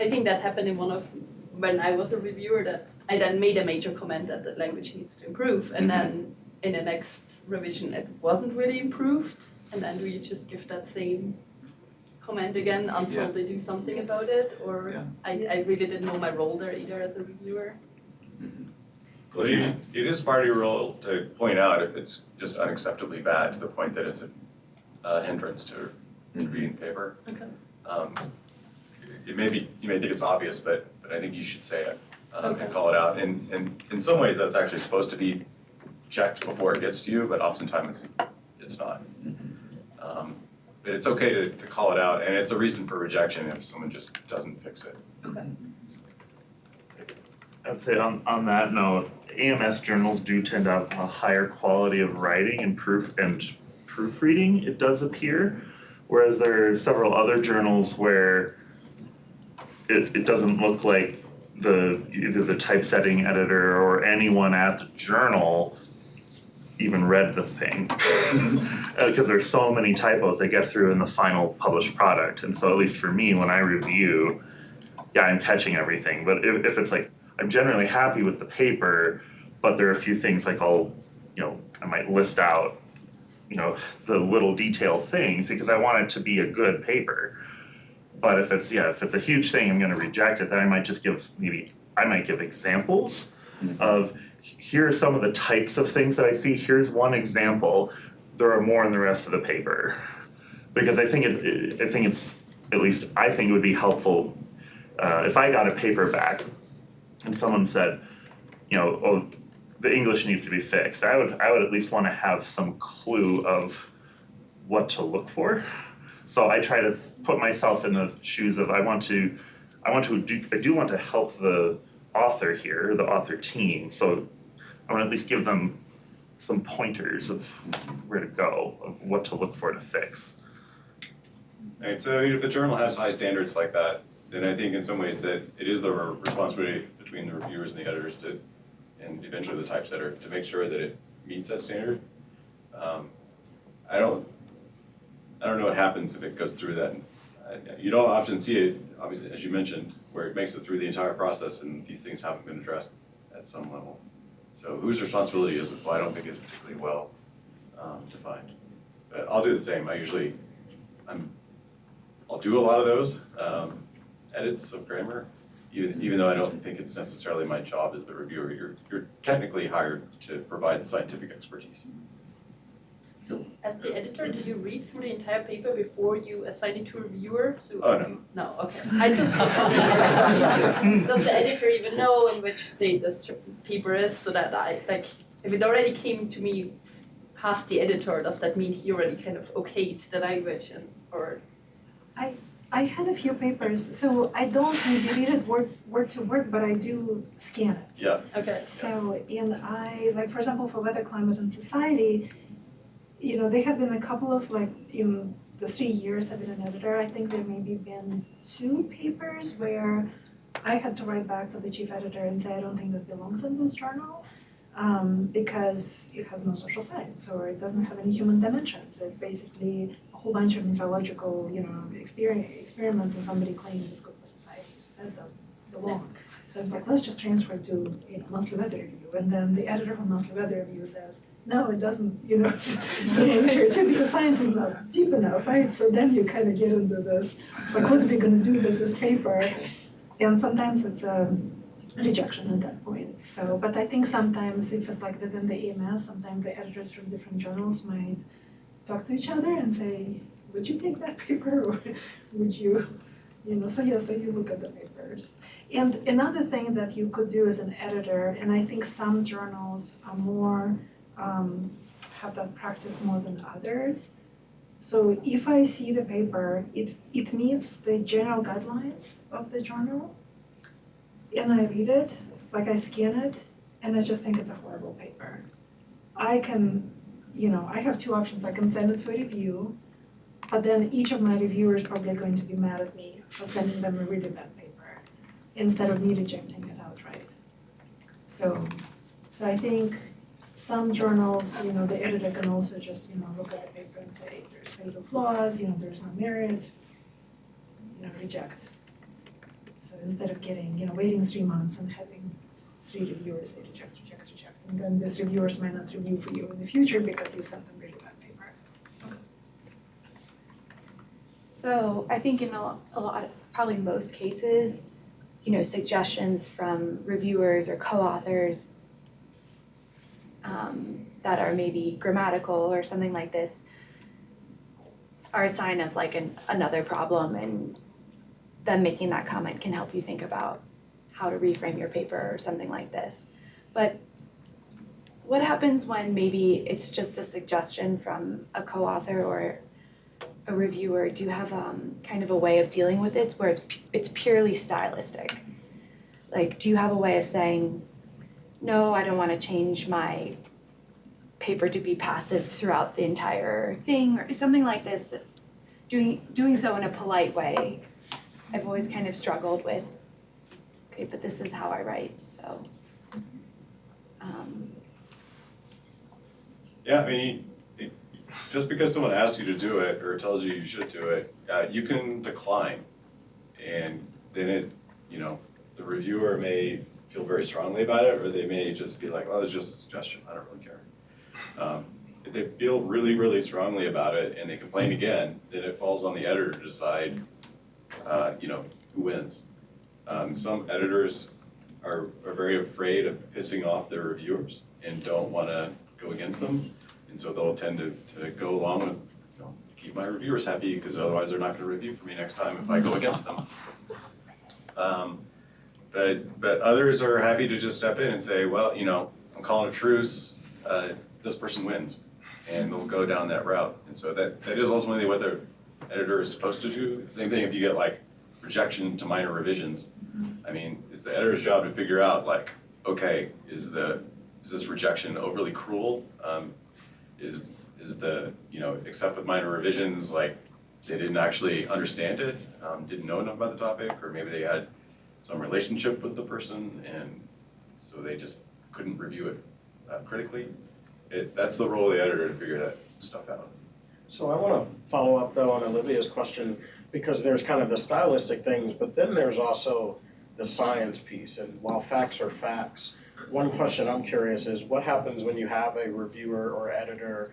I think that happened in one of when I was a reviewer that I then made a major comment that the language needs to improve and Mhm. then in the next revision it wasn't really improved and then do you just give that same comment again until Yeah. they do something about it or Yeah. I, I really didn't know my role there either as a reviewer. mhm. Well, it, it is part of your role to point out if it's just unacceptably bad to the point that it's a, a hindrance to, to reading paper. Okay. Um, it- it may be, you may think it's obvious, but, but I think you should say it, um, Okay. and call it out. And, and in some ways, that's actually supposed to be checked before it gets to you, but oftentimes it's, it's not. Mhm. Um, But it's okay to, to call it out, and it's a reason for rejection if someone just doesn't fix it. Okay. I'd say on, on that note, AMS journals do tend to have a higher quality of writing and proof and proofreading, it does appear. Whereas there are several other journals where it, it doesn't look like the, either the typesetting editor or anyone at the journal even read the thing. Uh, because there's so many typos they get through in the final published product. And so at least for me, when I review, yeah, I'm catching everything. But if, if it's like, I'm generally happy with the paper, but there are a few things like I'll, you know, I might list out, you know, the little detail things because I want it to be a good paper. But if it's, yeah, if it's a huge thing, I'm gonna reject it, then I might just give, maybe, I might give examples of, here are some of the types of things that I see, here's one example, there are more in the rest of the paper. Because I think it, I think it's, at least I think it would be helpful, uh, if I got a paper back and someone said, you know, oh, the English needs to be fixed, I would, I would at least wanna have some clue of what to look for. So I try to put myself in the shoes of, I want to, I want to do, I do want to help the author here, the author team, so I wanna at least give them some pointers of where to go, of what to look for to fix. Right, so if the journal has high standards like that, then I think in some ways that it is the responsibility between the reviewers and the editors to, and eventually the typesetter, to make sure that it meets that standard. Um, I don't, I don't know what happens if it goes through that. You don't often see it, obviously, as you mentioned, where it makes it through the entire process and these things haven't been addressed at some level. So whose responsibility is it? Well, I don't think it's particularly well um, defined. But I'll do the same. I usually, I'm I'll do a lot of those um, edits of grammar, even, even though I don't think it's necessarily my job as the reviewer. You're, you're technically hired to provide scientific expertise. So as the editor, do you read through the entire paper before you assign it to a reviewer? So Oh, no. you- No, okay. I just Does the editor even know in which state this paper is so that I, like, if it already came to me past the editor, does that mean he already kind of okayed the language and, or? I I had a few papers, so I don't maybe read it word, word to word, but I do scan it. Yeah. Okay. So, and I, like, for example, for Weather, Climate and Society, you know, there have been a couple of, like, in the three years I've been an editor, I think there maybe been two papers where I had to write back to the chief editor and say, I don't think that belongs in this journal. Um, because it has no social science or it doesn't have any human dimensions. It's basically a whole bunch of meteorological, you know, experiments and somebody claims it's good for society, so that doesn't belong. So it's like, let's just transfer to, you know, monthly weather review, and then the editor from monthly weather review says, no, it doesn't, you know, because science is not deep enough, right? So then you kind of get into this, like, what are we gonna do with this paper? And sometimes it's a rejection at that point, so, but I think sometimes if it's like within the AMS, sometimes the editors from different journals might talk to each other and say, would you take that paper, or would you, you know, so yeah, so you look at the papers. And another thing that you could do as an editor, and I think some journals are more, um, have that practice more than others. So if I see the paper, it, it meets the general guidelines of the journal, and I read it, like I scan it, and I just think it's a horrible paper. I can, you know, I have two options. I can send it for review, but then each of my reviewers probably going to be mad at me for sending them a really bad paper instead of me rejecting it outright. So, so I think some journals, you know, the editor can also just, you know, look at the paper and say, there's fatal flaws, you know, there's no merit, you know, reject. So instead of getting, you know, waiting three months and having three reviewers say reject, reject, reject, and then these reviewers might not review for you in the future because you sent them really bad paper. So I think in a a lot, probably most cases, you know, suggestions from reviewers or co-authors um, that are maybe grammatical or something like this are a sign of like an, another problem and them making that comment can help you think about how to reframe your paper or something like this. But what happens when maybe it's just a suggestion from a co-author or a reviewer, do you have um, kind of a way of dealing with it where it's it's purely stylistic? Like, do you have a way of saying, no, I don't want to change my paper to be passive throughout the entire thing, or something like this? Doing doing so in a polite way. I've always kind of struggled with. Okay, but this is how I write, so. Um, Yeah, I mean, just because someone asks you to do it or tells you you should do it, uh, you can decline. And then it, you know, the reviewer may feel very strongly about it, or they may just be like, oh, it's just a suggestion, I don't really care. Um, If they feel really, really strongly about it and they complain again, then it falls on the editor to decide, uh, you know, who wins. Um, Some editors are, are very afraid of pissing off their reviewers and don't wanna go against them. And so they'll tend to, to go along with, you know, keep my reviewers happy, because otherwise they're not gonna review for me next time if I go against them. Um, But, but others are happy to just step in and say, well, you know, I'm calling a truce, uh, this person wins. And we'll go down that route. And so that, that is ultimately what the editor is supposed to do. Same thing if you get like rejection to minor revisions. I mean, it's the editor's job to figure out like, okay, is the, is this rejection overly cruel? Um, is, is the, you know, except with minor revisions, like, they didn't actually understand it, um, didn't know enough about the topic, or maybe they had some relationship with the person, and so they just couldn't review it uh, critically. It, that's the role of the editor to figure that stuff out. So I want to follow up though on Olivia's question because there's kind of the stylistic things, but then there's also the science piece. And while facts are facts, one question I'm curious is what happens when you have a reviewer or editor?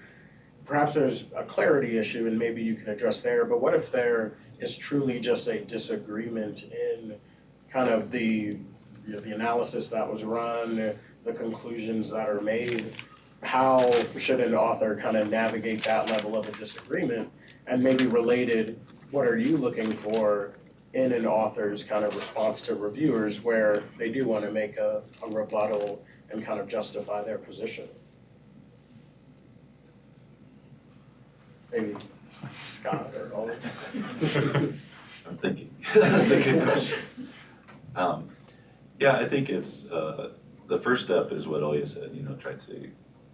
Perhaps there's a clarity issue and maybe you can address there, but what if there is truly just a disagreement in kind of the, you know, the analysis that was run, the conclusions that are made? how should an author kind of navigate that level of a disagreement? And maybe related, what are you looking for in an author's kind of response to reviewers where they do want to make a, a rebuttal and kind of justify their position? Maybe Scott or Ollie. I'm thinking. That's a good question. Um, yeah, I think it's, uh, the first step is what Oya said, you know, try to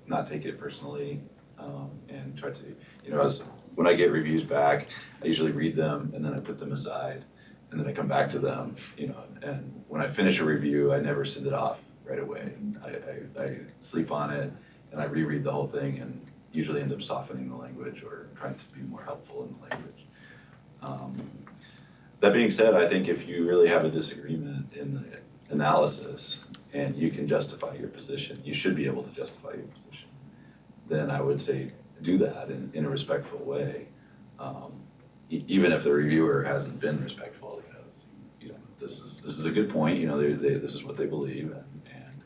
not take it personally, um, and try to, you know, as, when I get reviews back, I usually read them and then I put them aside, and then I come back to them, you know, and when I finish a review, I never send it off right away. I, I, I sleep on it, and I reread the whole thing, and usually end up softening the language or trying to be more helpful in the language. Um, That being said, I think if you really have a disagreement in the analysis and you can justify your position, you should be able to justify your position, then I would say do that in, in a respectful way. Um, even if the reviewer hasn't been respectful, you know, you know, this is, this is a good point, you know, they, they, this is what they believe and, and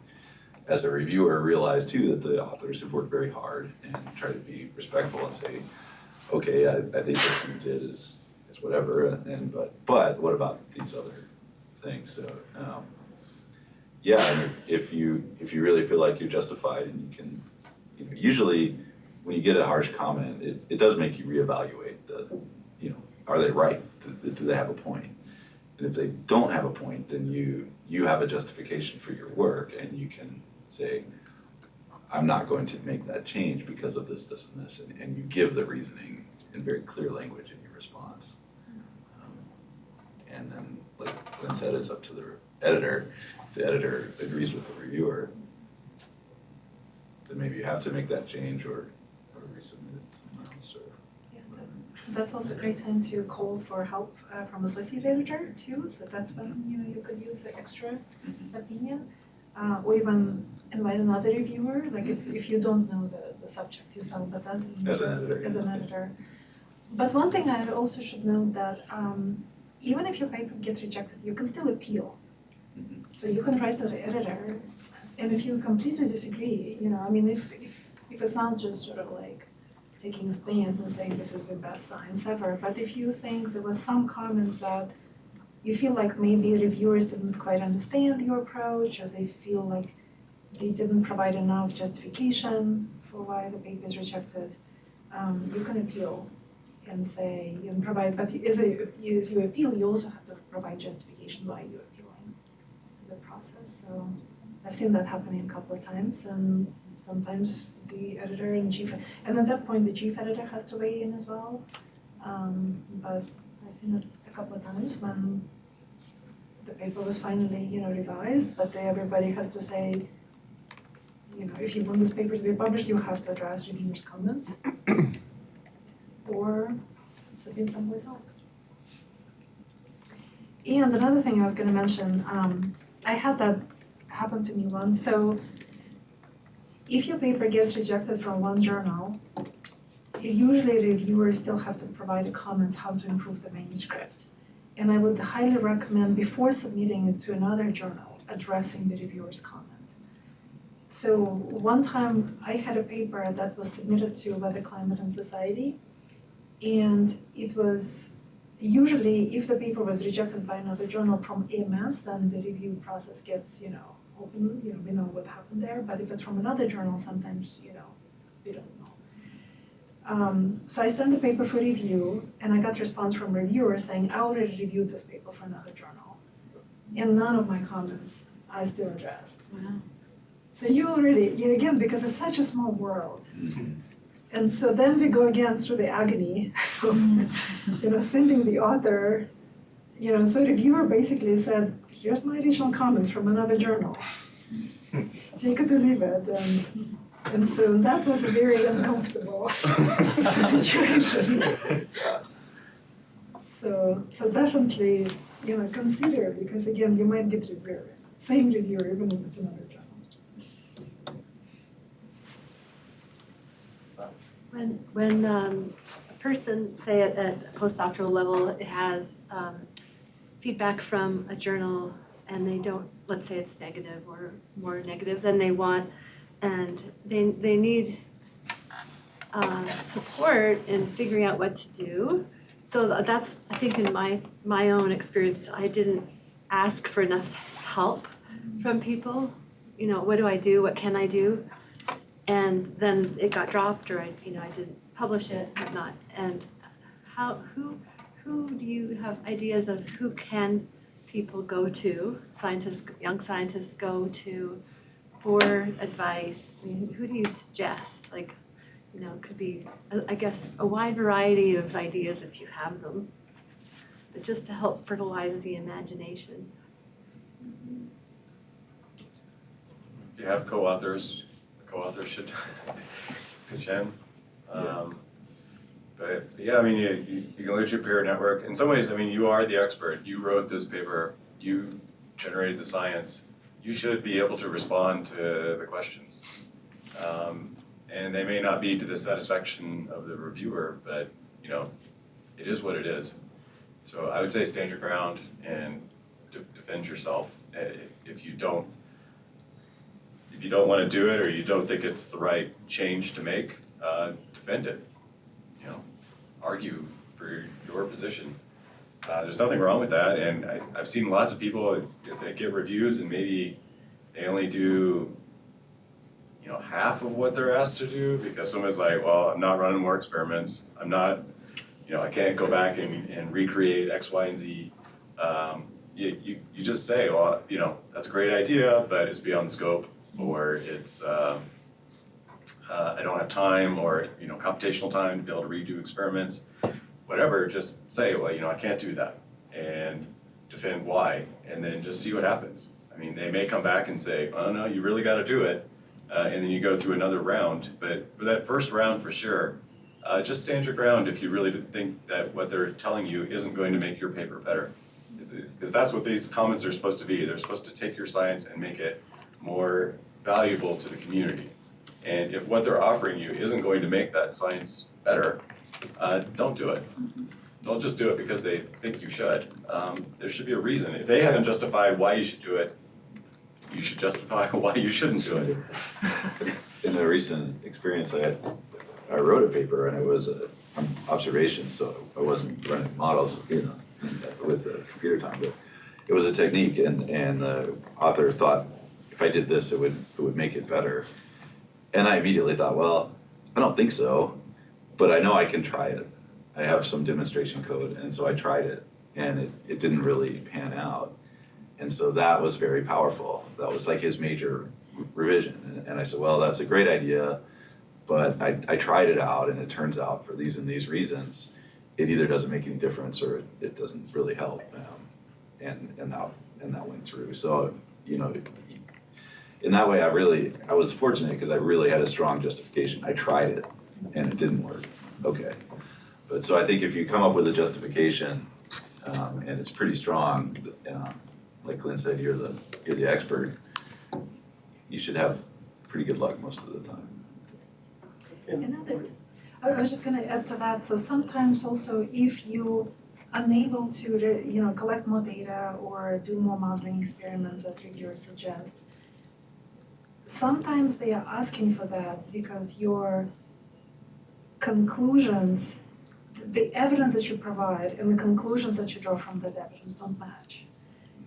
as a reviewer, realize too that the authors have worked very hard and try to be respectful and say, okay, I, I think what you did is, is whatever, and, and, but, but what about these other things, so, um, yeah, and if, if you, if you really feel like you're justified and you can, you know, usually when you get a harsh comment, it, it does make you reevaluate the, you know, are they right? Do, do they have a point? And if they don't have a point, then you, you have a justification for your work and you can say, I'm not going to make that change because of this, this, and this, and, and you give the reasoning in very clear language in your And then, like Glenn said, it's up to the editor. If the editor agrees with the reviewer, then maybe you have to make that change or, or resubmit it somewhere else or. Yeah, that- That's also a great time to call for help uh, from associate editor too, so that's when, you know, you could use the extra opinion. Uh, or even invite another reviewer, like if, if you don't know the, the subject yourself, but that's. As an editor, As an editor. But one thing I also should note that, um, even if your paper gets rejected, you can still appeal. Mhm. So you can write to the editor, and if you completely disagree, you know, I mean, if, if, if it's not just sort of like taking a stand and saying this is the best science ever, but if you think there was some comments that you feel like maybe reviewers didn't quite understand your approach, or they feel like they didn't provide enough justification for why the paper is rejected, um, you can appeal. And say, and provide, but a, you, as you appeal, you also have to provide justification why you're appealing to the process, so I've seen that happening a couple of times, and sometimes the editor and chief, and at that point, the chief editor has to weigh in as well. Um, but I've seen it a couple of times when the paper was finally, you know, revised, but everybody has to say, you know, if you want this paper to be published, you have to address reviewers' comments. Or submit someplace else. And another thing I was gonna mention, um, I had that happen to me once, so if your paper gets rejected from one journal, usually reviewers still have to provide comments how to improve the manuscript. And I would highly recommend before submitting it to another journal, addressing the reviewer's comment. So one time I had a paper that was submitted to Weather, Climate and Society. And it was, usually if the paper was rejected by another journal from AMS, then the review process gets, you know, open, you know, we know what happened there. But if it's from another journal, sometimes, you know, we don't know. Um, so I sent the paper for review and I got response from reviewers saying, I already reviewed this paper for another journal. And none of my comments I still addressed. So you already, you, again, because it's such a small world. And so then we go again through the agony of, mm-hmm. you know, sending the author, you know, so the reviewer basically said, here's my additional comments from another journal. Take it or leave it. And, and so that was a very uncomfortable situation. So, so definitely, you know, consider, because again, you might get reviewer, same reviewer, even if it's another journal. When, when um, a person, say at, at a postdoctoral level, has um, feedback from a journal and they don't, let's say it's negative or more negative than they want, and they, they need uh, support in figuring out what to do. So that's, I think in my, my own experience, I didn't ask for enough help from people. You know, what do I do? What can I do? And then it got dropped or I, you know, I didn't publish it, whatnot. And how, who, who do you have ideas of who can people go to, scientists, young scientists go to for advice? I mean, who do you suggest? Like, you know, it could be, I guess, a wide variety of ideas if you have them. But just to help fertilize the imagination. Do you have co-authors, co-authors should pitch in. Um, But yeah, I mean, you, you you can look at your peer network. In some ways, I mean, you are the expert. You wrote this paper, you generated the science. You should be able to respond to the questions. Um, And they may not be to the satisfaction of the reviewer, but, you know, it is what it is. So I would say stand your ground and de- defend yourself. Uh, If you don't if you don't want to do it or you don't think it's the right change to make, uh, defend it. You know, argue for your position. Uh, there's nothing wrong with that, and I, I've seen lots of people that get reviews and maybe they only do, you know, half of what they're asked to do because someone's like, well, I'm not running more experiments. I'm not, you know, I can't go back and, and recreate X, Y, and Z. Um, you, you, you just say, well, you know, that's a great idea, but it's beyond scope or it's um, uh, I don't have time or you know computational time to be able to redo experiments, whatever. Just say, well, you know, I can't do that, and defend why, and then just see what happens. I mean, they may come back and say, oh no, you really got to do it, uh, and then you go through another round. But for that first round, for sure, uh, just stand your ground if you really think that what they're telling you isn't going to make your paper better. Because that's what these comments are supposed to be. They're supposed to take your science and make it more valuable to the community. And if what they're offering you isn't going to make that science better, uh, don't do it. Don't just do it because they think you should. Um, there should be a reason. If they haven't justified why you should do it, you should justify why you shouldn't do it. In the recent experience I had, I wrote a paper and it was a observation, so I wasn't running models, you know, with the computer time, but it was a technique and, and the author thought if I did this, it would, it would make it better. And I immediately thought, well, I don't think so, but I know I can try it. I have some demonstration code, and so I tried it, and it, it didn't really pan out. And so that was very powerful. That was like his major revision. And, and I said, well, that's a great idea, but I, I tried it out, and it turns out for these and these reasons, it either doesn't make any difference or it, it doesn't really help. Um, and and that and that went through. So you know, in that way, I really I was fortunate because I really had a strong justification. I tried it, and it didn't work. Okay, but so I think if you come up with a justification, um, and it's pretty strong, um, like Glenn said, you're the you're the expert. You should have pretty good luck most of the time. Another, I was just gonna add to that, so sometimes also if you unable to, you know, collect more data or do more modeling experiments that reviewers suggest, sometimes they are asking for that because your conclusions, the evidence that you provide and the conclusions that you draw from that evidence don't match.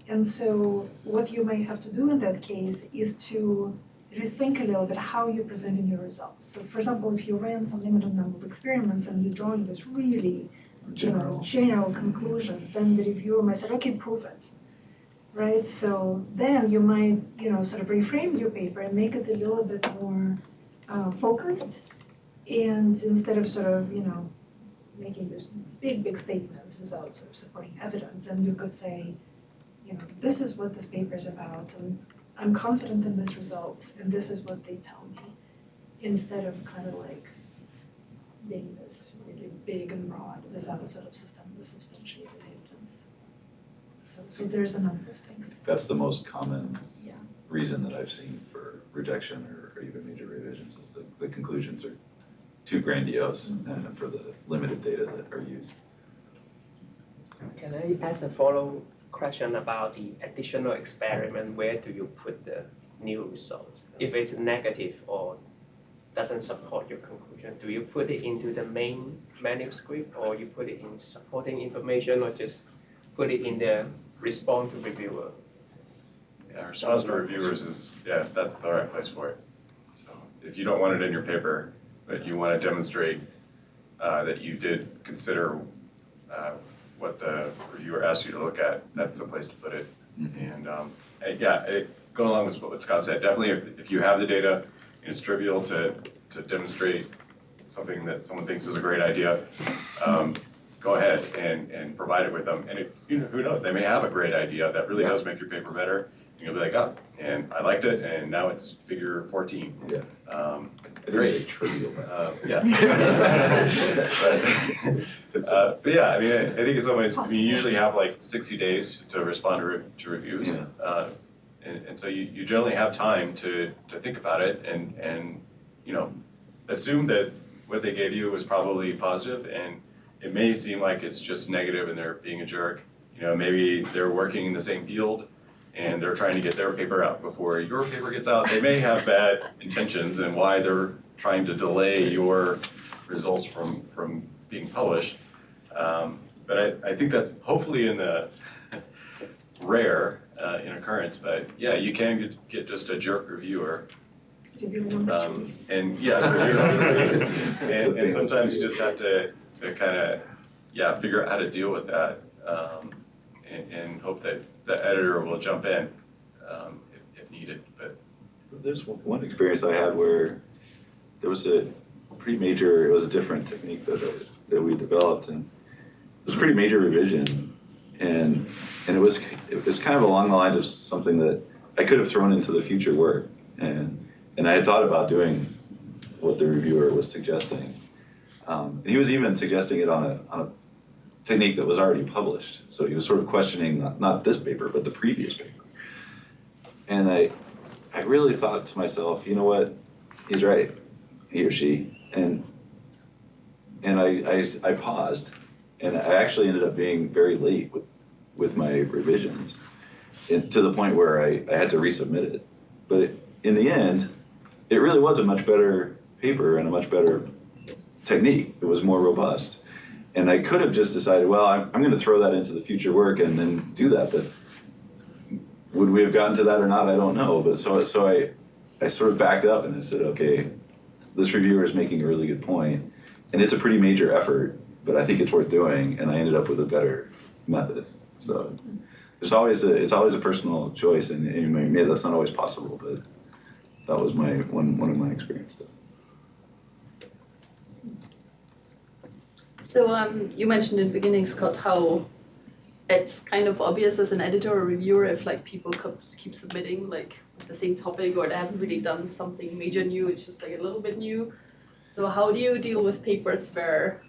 And so what you may have to do in that case is to rethink a little bit how you're presenting your results. So for example, if you ran some limited number of experiments and you're drawing this really, you know, General. general conclusions, then the reviewer might say, okay, prove it. Right, so then you might, you know, sort of reframe your paper and make it a little bit more uh, focused. And instead of sort of, you know, making these big, big statements without sort of supporting evidence, then you could say, you know, this is what this paper is about, and I'm confident in this results, and this is what they tell me, instead of kind of like being this really big and broad without sort of system. So, so there's a number of things. That's the most common Yeah. reason that I've seen for rejection or, or even major revisions is that the conclusions are too grandiose uh, for the limited data that are used. Can I ask a follow question about the additional experiment? Where do you put the new results? If it's negative or doesn't support your conclusion, do you put it into the main manuscript or you put it in supporting information or just put it in the response to reviewer? Yeah, response to reviewers is, yeah, that's the right place for it. So if you don't want it in your paper, but you want to demonstrate uh, that you did consider uh, what the reviewer asked you to look at, that's the place to put it. And um, yeah, it, going along with what Scott said, definitely if, if you have the data and it's trivial to, to demonstrate something that someone thinks is a great idea, um, go ahead and, and provide it with them. And it, you know, who knows, they may have a great idea that really does make your paper better. And you'll be like, oh, and I liked it, and now it's figure fourteen. Yeah. Um, I didn't trivial, uh, yeah. But, uh, but yeah, I mean, I, I think it's always, I mean, you usually have like sixty days to respond to, re- to reviews. Yeah. Uh, and, and so you, you generally have time to, to think about it and, and, you know, assume that what they gave you was probably positive and it may seem like it's just negative and they're being a jerk. You know, maybe they're working in the same field and they're trying to get their paper out before your paper gets out. They may have bad intentions and why they're trying to delay your results from, from being published. Um, but I, I think that's hopefully in the rare uh, in occurrence, but yeah, you can get, get just a jerk reviewer. Um, and yeah, review number three. and, and sometimes you just have to, to kind of, yeah, figure out how to deal with that. Um, and, and hope that the editor will jump in, um, if, if needed, but There's one experience I had where there was a pretty major, it was a different technique that, that we developed and it was a pretty major revision and, and it was, it was kind of along the lines of something that I could have thrown into the future work. And, and I had thought about doing what the reviewer was suggesting. Um, he was even suggesting it on a, on a technique that was already published. So he was sort of questioning not, not this paper, but the previous paper. And I, I really thought to myself, you know what, he's right, he or she, and and I, I, I paused, and I actually ended up being very late with, with my revisions, and to the point where I, I had to resubmit it. But it, in the end, it really was a much better paper and a much better technique. It was more robust, and I could have just decided, well, I'm, I'm going to throw that into the future work and then do that, but would we have gotten to that or not? I don't know. But so so I I sort of backed up and I said, okay, this reviewer is making a really good point, and it's a pretty major effort. but I think it's worth doing, and I ended up with a better method. So there's always a, it's always a personal choice, and, and maybe that's not always possible, but that was my one one of my experiences. So um, you mentioned in the beginning, Scott, how it's kind of obvious as an editor or reviewer if like people keep submitting like the same topic or they haven't really done something major new, it's just like a little bit new. So how do you deal with papers where,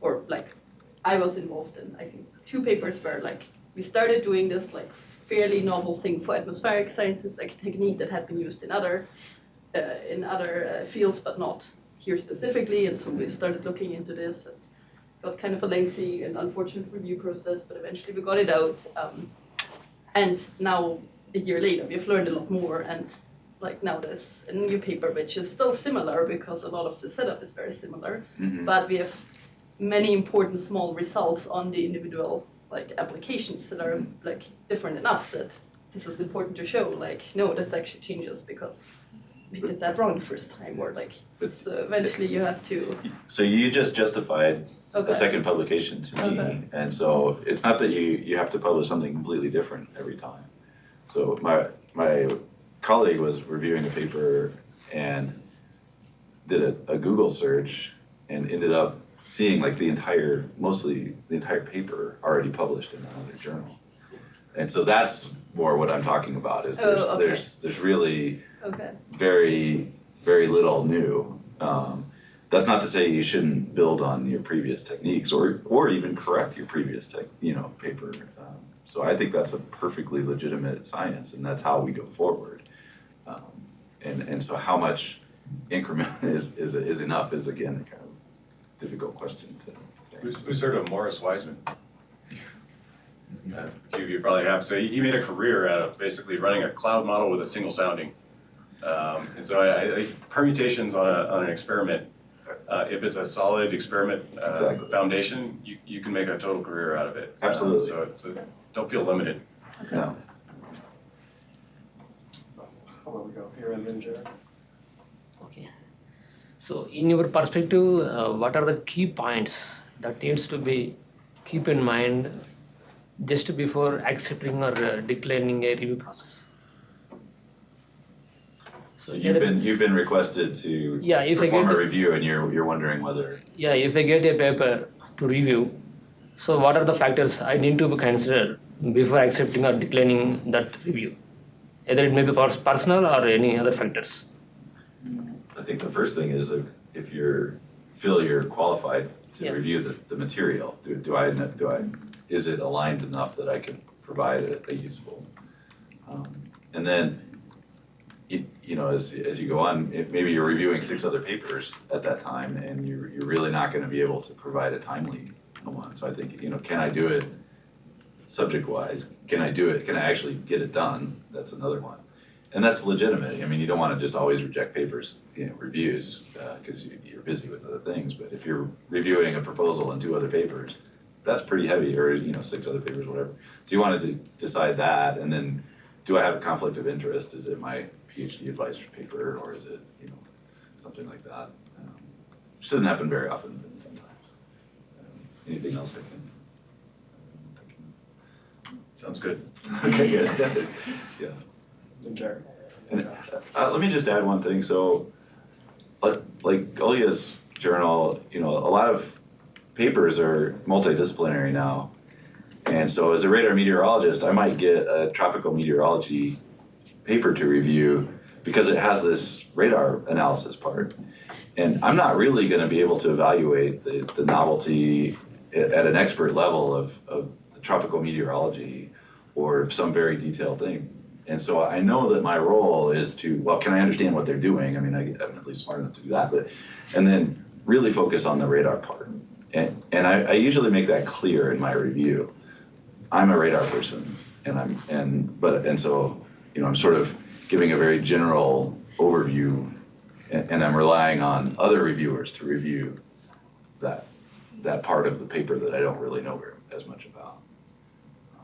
or like, I was involved in, I think, two papers where like we started doing this like fairly novel thing for atmospheric sciences, like a technique that had been used in other, uh, in other uh, fields, but not here specifically. And so we started looking into this and got kind of a lengthy and unfortunate review process, but eventually we got it out. Um, and now, a year later, we've learned a lot more. And like now, there's a new paper which is still similar because a lot of the setup is very similar, Mhm. but we have many important small results on the individual like applications that are like different enough that this is important to show. Like, no, this actually changes because we did that wrong the first time, or like, so eventually you have to. So you just justified Okay. a second publication to me, Okay. and so it's not that you you have to publish something completely different every time. So my my colleague was reviewing a paper and did a, a Google search and ended up seeing like the entire mostly the entire paper already published in another journal. And so that's more what I'm talking about is there's Oh, okay. there's there's really Okay. very, very little new. Um, that's not to say you shouldn't build on your previous techniques or, or even correct your previous tech, you know, paper. Um, so I think that's a perfectly legitimate science, and that's how we go forward. Um, and and so how much increment is is is enough is again kind of difficult question to. to Who's, who's heard of Morris Weisman? Uh, A few of you probably have. So he, he made a career out of basically running a cloud model with a single sounding. Um, and so I, I permutations on, a, on an experiment, uh, if it's a solid experiment uh, Exactly. foundation, you, you can make a total career out of it. Um, Absolutely. so, so don't feel limited. No. How about we go here and then Jared? Okay. So in your perspective, uh, what are the key points that needs to be keep in mind just before accepting or uh, declining a review process? So you've been you've been requested to Yeah, if I perform get a review, and you're you're wondering whether Yeah, if I get a paper to review, so what are the factors I need to be considered before accepting or declining that review? Either it may be personal or any other factors. I think the first thing is if, you're, feel you're qualified to Yeah. review the, the material, do, do I, do I, is it aligned enough that I can provide a, a useful? um, And then, you, you know, as, as you go on, it, maybe you're reviewing six other papers at that time and you're, you're really not gonna be able to provide a timely one. So I think, you know, can I do it subject-wise? Can I do it, can I actually get it done? That's another one. And that's legitimate. I mean, you don't want to just always reject papers, you know, reviews, uh, because you, you're busy with other things. But if you're reviewing a proposal and two other papers, that's pretty heavy, or you know, six other papers, whatever. So you wanted to decide that, and then, do I have a conflict of interest? Is it my PhD advisor's paper, or is it, you know, something like that? Um, which doesn't happen very often, but sometimes. Um, anything else I can? Sounds good. Okay, good. yeah. Jared. And uh, let me just add one thing. So, like, like Olia's journal, you know, a lot of papers are multidisciplinary now. And so, as a radar meteorologist, I might get a tropical meteorology paper to review because it has this radar analysis part. And I'm not really going to be able to evaluate the, the novelty at, an expert level of, of tropical meteorology or some very detailed thing. And so I know that my role is to, well, can I understand what they're doing? I mean, I, I'm at least smart enough to do that, but, and then really focus on the radar part. And, and I, I usually make that clear in my review. I'm a radar person and I'm, and, but, and so, you know, I'm sort of giving a very general overview and, and I'm relying on other reviewers to review that, that part of the paper that I don't really know very, as much about.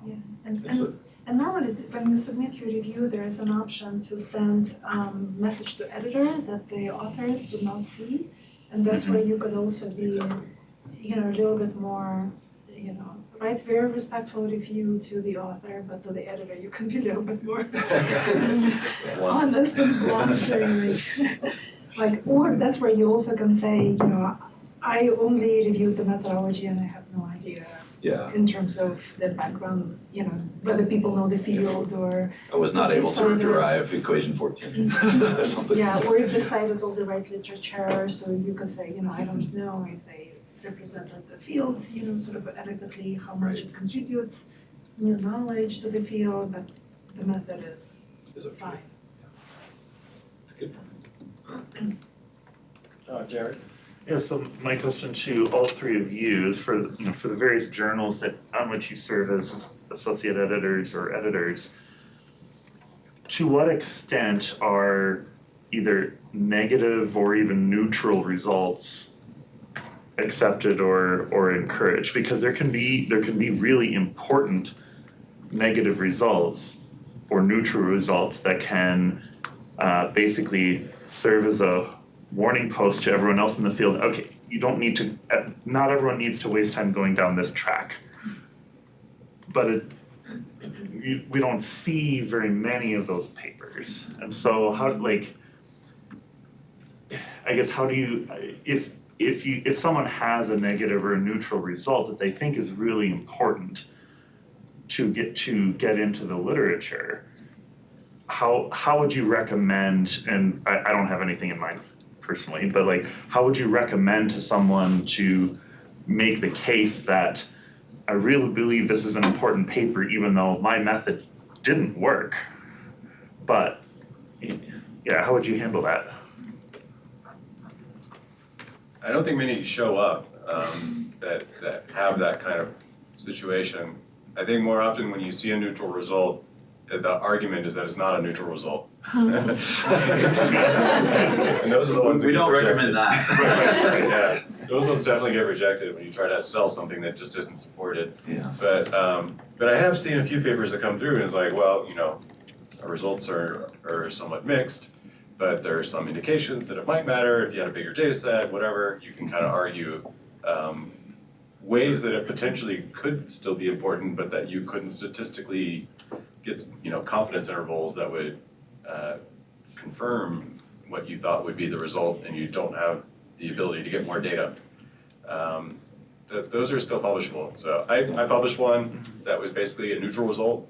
Yeah, and, It's a- and, and normally when you submit your review, there is an option to send um, message to editor that the authors do not see, and that's Mm-hmm. where you could also be you know, a little bit more, you know, write very respectful review to the author, but to the editor, you can be a little bit more honest and blunt, like, like, or that's where you also can say, you know, I only reviewed the methodology and I have no idea Yeah, in terms of their background, you know, whether people know the field or, I was not able to derive equation fourteen or something. yeah, or if they cited all the right literature, so you could say, you know, I don't know if they represented the field, you know, sort of adequately, how much it contributes, new knowledge to the field, but the method is Is it- fine. It's a good Uh, Jared? Yeah, so my question to all three of you is for, you know, for the various journals that, on which you serve as associate editors or editors, to what extent are either negative or even neutral results accepted or, or encouraged? Because there can be, there can be really important negative results or neutral results that can uh, basically serve as a warning post to everyone else in the field, okay, you don't need to, uh, not everyone needs to waste time going down this track. But it, we, we don't see very many of those papers. And so how, like, I guess how do you, if, if you, if someone has a negative or a neutral result that they think is really important to get, to get into the literature, how, how would you recommend, and I, I don't have anything in mind personally, but like, how would you recommend to someone to make the case that I really believe this is an important paper, even though my method didn't work? But, yeah, how would you handle that? I don't think many show up um, that, that have that kind of situation. I think more often when you see a neutral result, uh, the argument is that it's not a neutral result. And those are the ones We don't recommend that. Yeah, those ones definitely get rejected when you try to sell something that just isn't supported. Yeah. But, um, but I have seen a few papers that come through and it's like, well, you know, our results are, are somewhat mixed, but there are some indications that it might matter if you had a bigger data set, whatever, you can kind of argue, um, ways that it potentially could still be important, but that you couldn't statistically get, you know, confidence intervals that would, uh, confirm what you thought would be the result and you don't have the ability to get more data. Um, th- those are still publishable. So I, I published one that was basically a neutral result.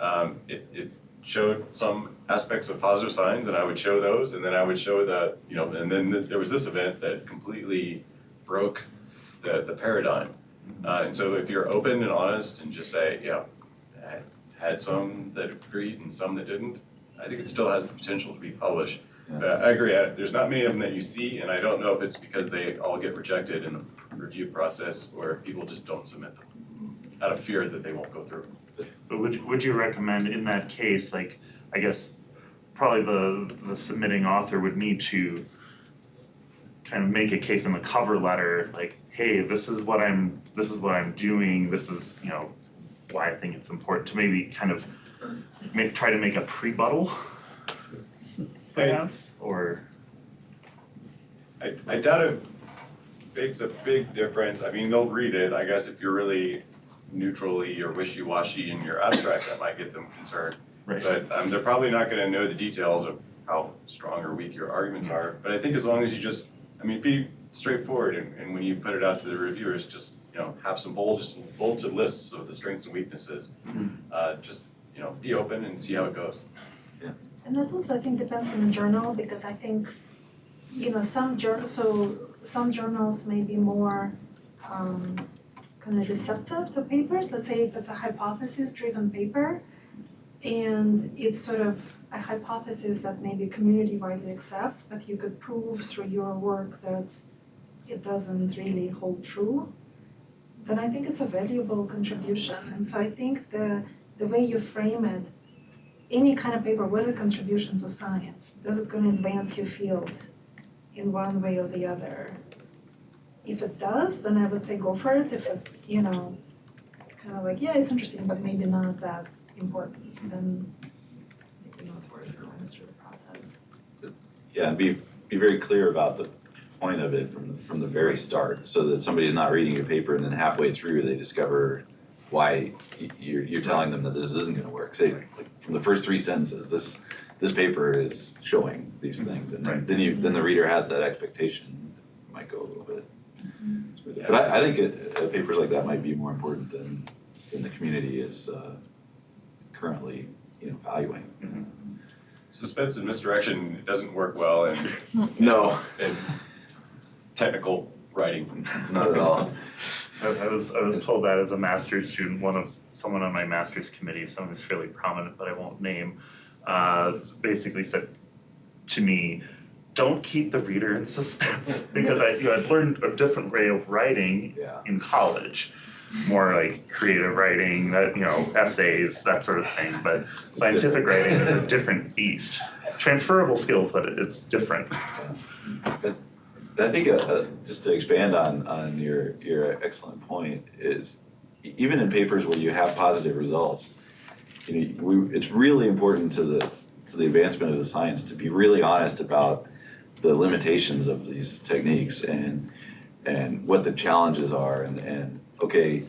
Um, it, it showed some aspects of positive signs and I would show those and then I would show the, you know, and then th- there was this event that completely broke the, the paradigm. Uh, and so if you're open and honest and just say, yeah, I had some that agreed and some that didn't, I think it still has the potential to be published. But I agree, I- there's not many of them that you see, and I don't know if it's because they all get rejected in the review process or people just don't submit them out of fear that they won't go through. But would, would you recommend in that case, like, I guess, probably the, the submitting author would need to kind of make a case in the cover letter, like, hey, this is what I'm, this is what I'm doing, this is, you know, why I think it's important to maybe kind of make, try to make a pre-buttal perhaps, or, I, I doubt it makes a big difference. I mean, they'll read it. I guess if you're really neutrally or wishy-washy in your abstract, that might get them concerned. right? But um, they're probably not gonna know the details of how strong or weak your arguments are. But I think as long as you just, I mean, be straightforward and, and when you put it out to the reviewers, just, you know, have some bulleted, bulleted lists of the strengths and weaknesses. Mhm. Uh, just, you know, be open and see how it goes. Yeah. And that also, I think, depends on the journal, because I think, you know, some jour, so some journals may be more um kind of receptive to papers, let's say if it's a hypothesis-driven paper, and it's sort of a hypothesis that maybe community widely accepts, but you could prove through your work that it doesn't really hold true, then I think it's a valuable contribution. And so I think the the way you frame it any kind of paper with a contribution to science, does it gonna advance your field in one way or the other? If it does, then I would say go for it. If it, you know, kind of like, yeah, it's interesting, but maybe not that important, then maybe not worth going through the process. Yeah, and be, be very clear about the, point of it from, from the very start, so that somebody's not reading your paper and then halfway through they discover why you're, you're telling them that this isn't gonna work. Say, like, from the first three sentences, this, this paper is showing these things, and then, then you, then the reader has that expectation, it might go a little bit smoother. But I, I think it, uh, papers like that might be more important than, than the community is, uh, currently, you know, valuing. Suspense and misdirection doesn't work well in, No, in technical writing. not at all. I, I was I was told that as a master's student, one of someone on my master's committee, someone who's fairly prominent, but I won't name, uh, basically said to me, "Don't keep the reader in suspense," because I you know, I'd learned a different way of writing Yeah. in college, more like creative writing, that you know essays, that sort of thing. But scientific writing is a different beast. Transferable skills, but it's different. But I think, uh, uh, just to expand on, on your, your excellent point, is even in papers where you have positive results, you know, we, it's really important to the, to the advancement of the science to be really honest about the limitations of these techniques and, and what the challenges are and, and, okay,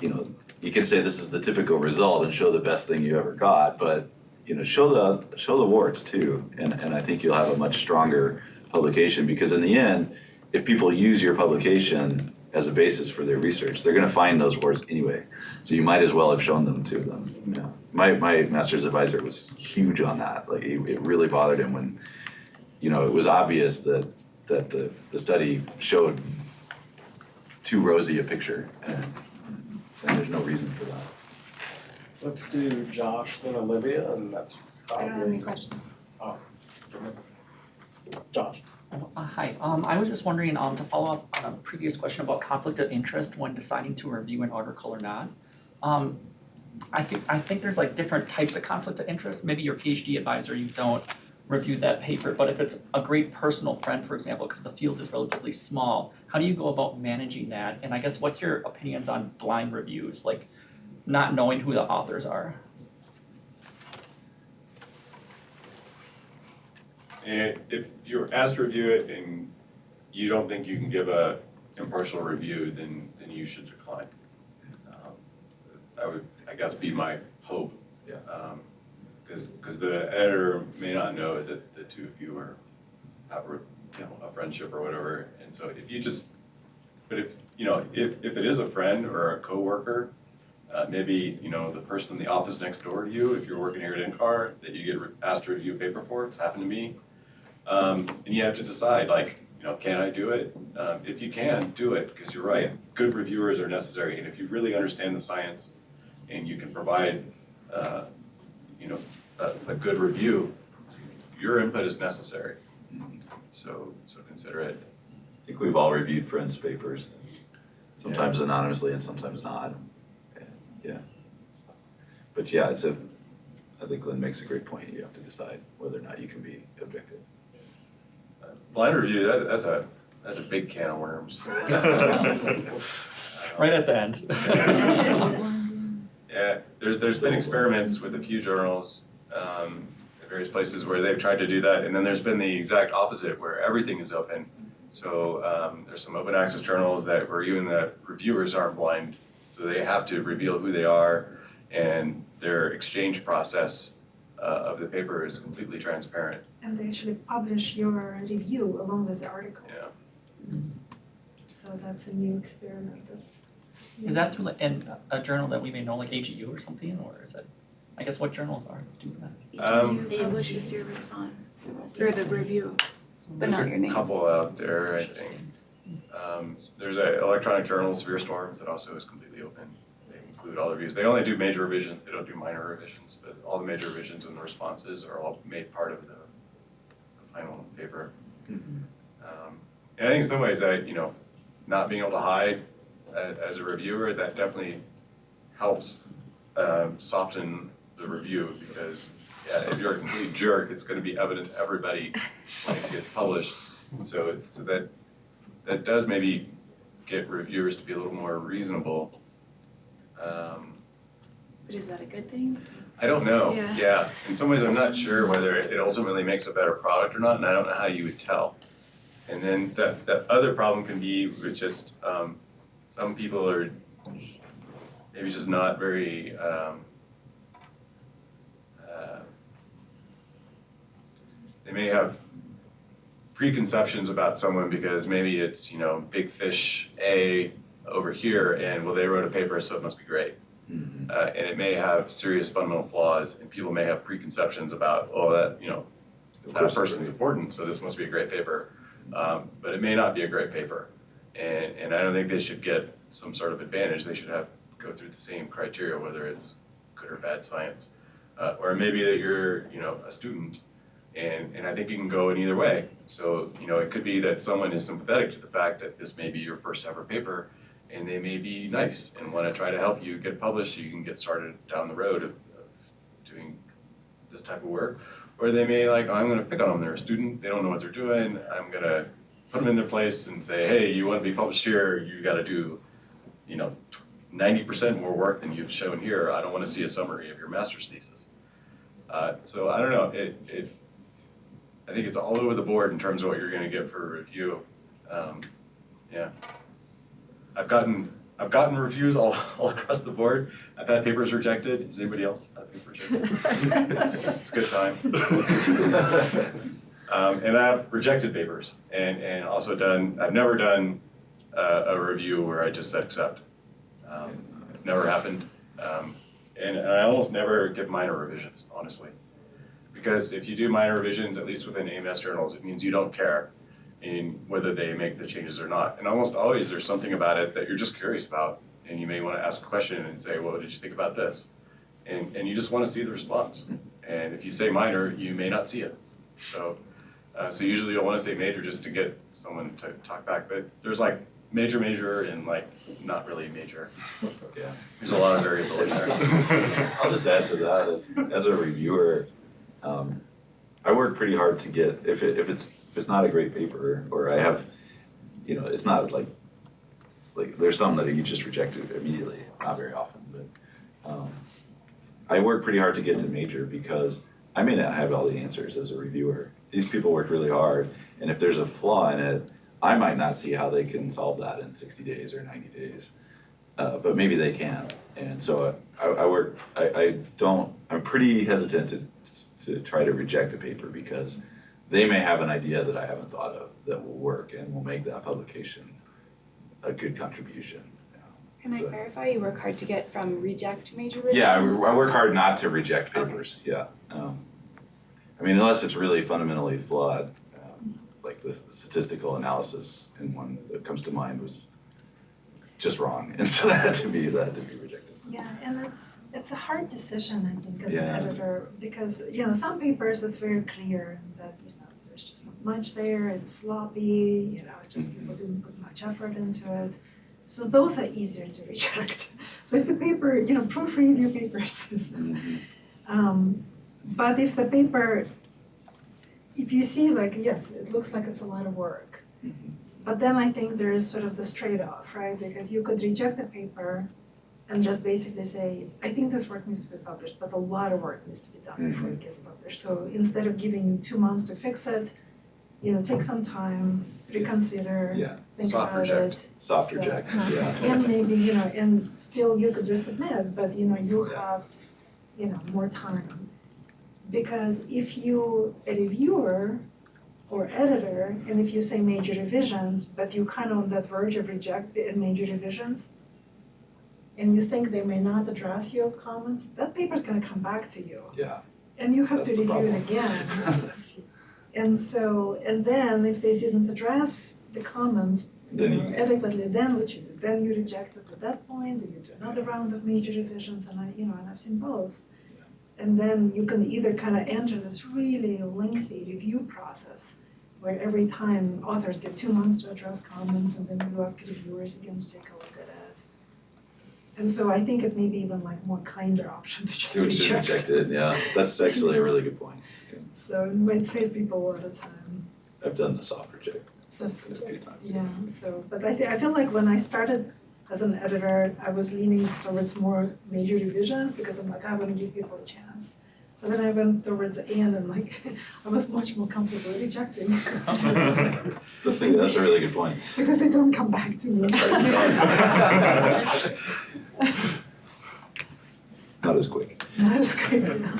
you know, you can say this is the typical result and show the best thing you ever got, but, you know, show the, show the warts too. And, and I think you'll have a much stronger publication because in the end, if people use your publication as a basis for their research, they're gonna find those words anyway. So you might as well have shown them to them. Yeah. My, my master's advisor was huge on that. Like, it, it really bothered him when, you know, it was obvious that, that the, the study showed too rosy a picture and, and there's no reason for that. Let's do Josh, then Olivia, and that's I don't have any questions. Oh. Josh. Uh, Hi, um, I was just wondering, um, to follow up on a previous question about conflict of interest when deciding to review an article or not. Um, I think, I think there's like different types of conflict of interest, maybe your PhD advisor, you don't review that paper, but if it's a great personal friend, for example, because the field is relatively small, how do you go about managing that? And I guess what's your opinions on blind reviews, like not knowing who the authors are? And if you're asked to review it and you don't think you can give a impartial review, then, then you should decline. Um, That would, I guess, be my hope. Yeah. Because, because the editor may not know that the two of you are, have, a, you know, a friendship or whatever. And so if you just, but if, you know, if, if it is a friend or a coworker, uh, maybe, you know, the person in the office next door to you, if you're working here at NCAR, that you get asked to review a paper for, it's happened to me. Um, and you have to decide, like, you know, can I do it? Um, if you can, do it, because you're right, good reviewers are necessary, and if you really understand the science and you can provide, uh, you know, a, a good review, your input is necessary. So, so consider it. I think we've all reviewed friends' papers, sometimes anonymously and sometimes not. And, Yeah. But yeah, it's a, I think Glenn makes a great point. You have to decide whether or not you can be objective. Uh, Blind review, that, that's a, that's a big can of worms. Right at the end. Yeah, there's, there's been experiments with a few journals, um, at various places where they've tried to do that, and then there's been the exact opposite, where everything is open. So, um, there's some open access journals that, where even the reviewers aren't blind, so they have to reveal who they are, and their exchange process, uh, of the paper is completely transparent, And they actually publish your review along with the article. yeah. So that's a new experiment. That's Is that through like, in a journal that we may know, like AGU or something, or is it, I guess what journals are do that? Um, publishes your response, Through the review. but not your There's a name. couple out there, I think. Interesting. Um, there's an electronic journal, Severe Storms, that also is completely open. They include all the reviews. They only do major revisions, they don't do minor revisions, but all the major revisions and the responses are all made part of the, the final paper. Um, and I think in some ways that, you know, not being able to hide a- as a reviewer, that definitely helps um, soften the review because yeah, if you're a complete jerk, it's gonna be evident to everybody when it gets published. And so, so that, that does maybe get reviewers to be a little more reasonable. Um, But is that a good thing? I don't know, Yeah. yeah. In some ways, I'm not sure whether it ultimately makes a better product or not, and I don't know how you would tell. And then that, that other problem can be with just, um, some people are maybe just not very, um, uh, they may have preconceptions about someone because maybe it's, you know, big fish A over here and well, they wrote a paper, so it must be great. Mhm. Uh, and it may have serious fundamental flaws and people may have preconceptions about, oh, that, you know, that course, person's important, so this must be a great paper. Um, but it may not be a great paper. And, and I don't think they should get some sort of advantage. They should have, go through the same criteria, whether it's good or bad science. Uh, or maybe that you're, you know, a student and, and I think you can go in either way. So, you know, it could be that someone is sympathetic to the fact that this may be your first ever paper and they may be nice and want to try to help you get published so you can get started down the road of, of doing this type of work. Or they may like, I'm gonna pick on them, they're a student, they don't know what they're doing, I'm gonna put them in their place and say, hey, you wanna be published here, you gotta do, you know, ninety percent more work than you've shown here, I don't wanna see a summary of your master's thesis. Uh, so I don't know, it, it, I think it's all over the board in terms of what you're gonna get for a review. Um, yeah. I've gotten, I've gotten reviews all, all across the board. I've had papers rejected. Is anybody else had a paper rejected? It's, it's a good time. Um, and I've rejected papers and, and also done, I've never done a, a review where I just said accept. Um, It's never happened. Um, and I almost never give minor revisions, honestly. Because if you do minor revisions, at least within AMS journals, it means you don't care in whether they make the changes or not. And almost always there's something about it that you're just curious about. And you may want to ask a question and say, well, what did you think about this? And, and you just want to see the response. And if you say minor, you may not see it. So, uh, so usually you'll want to say major just to get someone to talk back. But there's like major, major, and like not really major. Yeah. There's a lot of variability there. I'll just add to that, as, as a reviewer, um, I work pretty hard to get, if it, if it's, if it's not a great paper, or I have, you know, it's not like, like, there's some that you just rejected immediately, not very often, but, um, I work pretty hard to get to major because I may not have all the answers as a reviewer. These people work really hard, and if there's a flaw in it, I might not see how they can solve that in sixty days or ninety days. Uh, but maybe they can, and so I, I work, I, I don't, I'm pretty hesitant to, to try to reject a paper because they may have an idea that I haven't thought of that will work and will make that publication a good contribution. Can I clarify, you work hard to get from reject to major revisions? Yeah, I, I work hard not to reject Okay. papers, yeah. Um, I mean, unless it's really fundamentally flawed, um, like the statistical analysis in one that comes to mind was just wrong, and so that had to be, that had to be. Yeah, and it's, it's a hard decision, I think, as an editor, because, you know, some papers, it's very clear that, you know, there's just not much there, it's sloppy, you know, just Mm-hmm. people didn't put much effort into it. So those are easier to reject. So if the paper, you know, proofread your papers. Mhm. Um, but if the paper, if you see like, yes, it looks like it's a lot of work, Mhm. but then I think there is sort of this trade-off, right? Because you could reject the paper and just basically say, I think this work needs to be published, but a lot of work needs to be done before it mm-hmm. gets published. So instead of giving you two months to fix it, you know, take some time, reconsider, Yeah, think Soft about reject. it. soft So- reject, yeah. And maybe, you know, and still you could resubmit, but you know, you Yeah. have, you know, more time. Because if you, a reviewer or editor, and if you say major revisions, but you kind of on that verge of reject the major revisions, and you think they may not address your comments, that paper is gonna come back to you. Yeah. And you have to review problem. it again. And so, and then if they didn't address the comments, you Then know, you- adequately, then what you do? Then you reject it at that point, and you do another round of major revisions, and I, you know, and I've seen both. And then you can either kind of enter this really lengthy review process, where every time authors get two months to address comments, and then you ask reviewers again to take a look at it. And so I think it may be even like more kinder option to just you reject. rejected, yeah, that's actually a really good point. So it might save people a lot of time. I've done the soft reject So, a few times. yeah, so, but I I feel like when I started as an editor, I was leaning towards more major revision because I'm like, ah, I wanna give people a chance. But then I went towards the end and like, I was much more comfortable rejecting. That's a that's a really good point. Because they don't come back to me. Not as quick. Not as quick, yeah.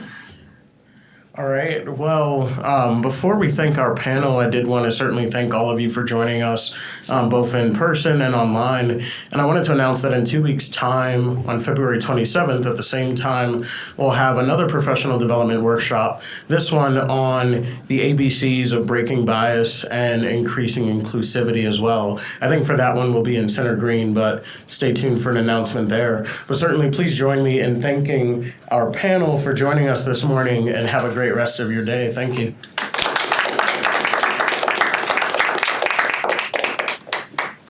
All right. Well, um, before we thank our panel, I did want to certainly thank all of you for joining us, um, both in person and online. And I wanted to announce that in two weeks' time, on February 27th, at the same time, we'll have another professional development workshop. This one on the ABCs of breaking bias and increasing inclusivity as well. I think for that one, we'll be in Center Green, but stay tuned for an announcement there. But certainly, please join me in thanking our panel for joining us this morning and have a great rest of your day. Thank you.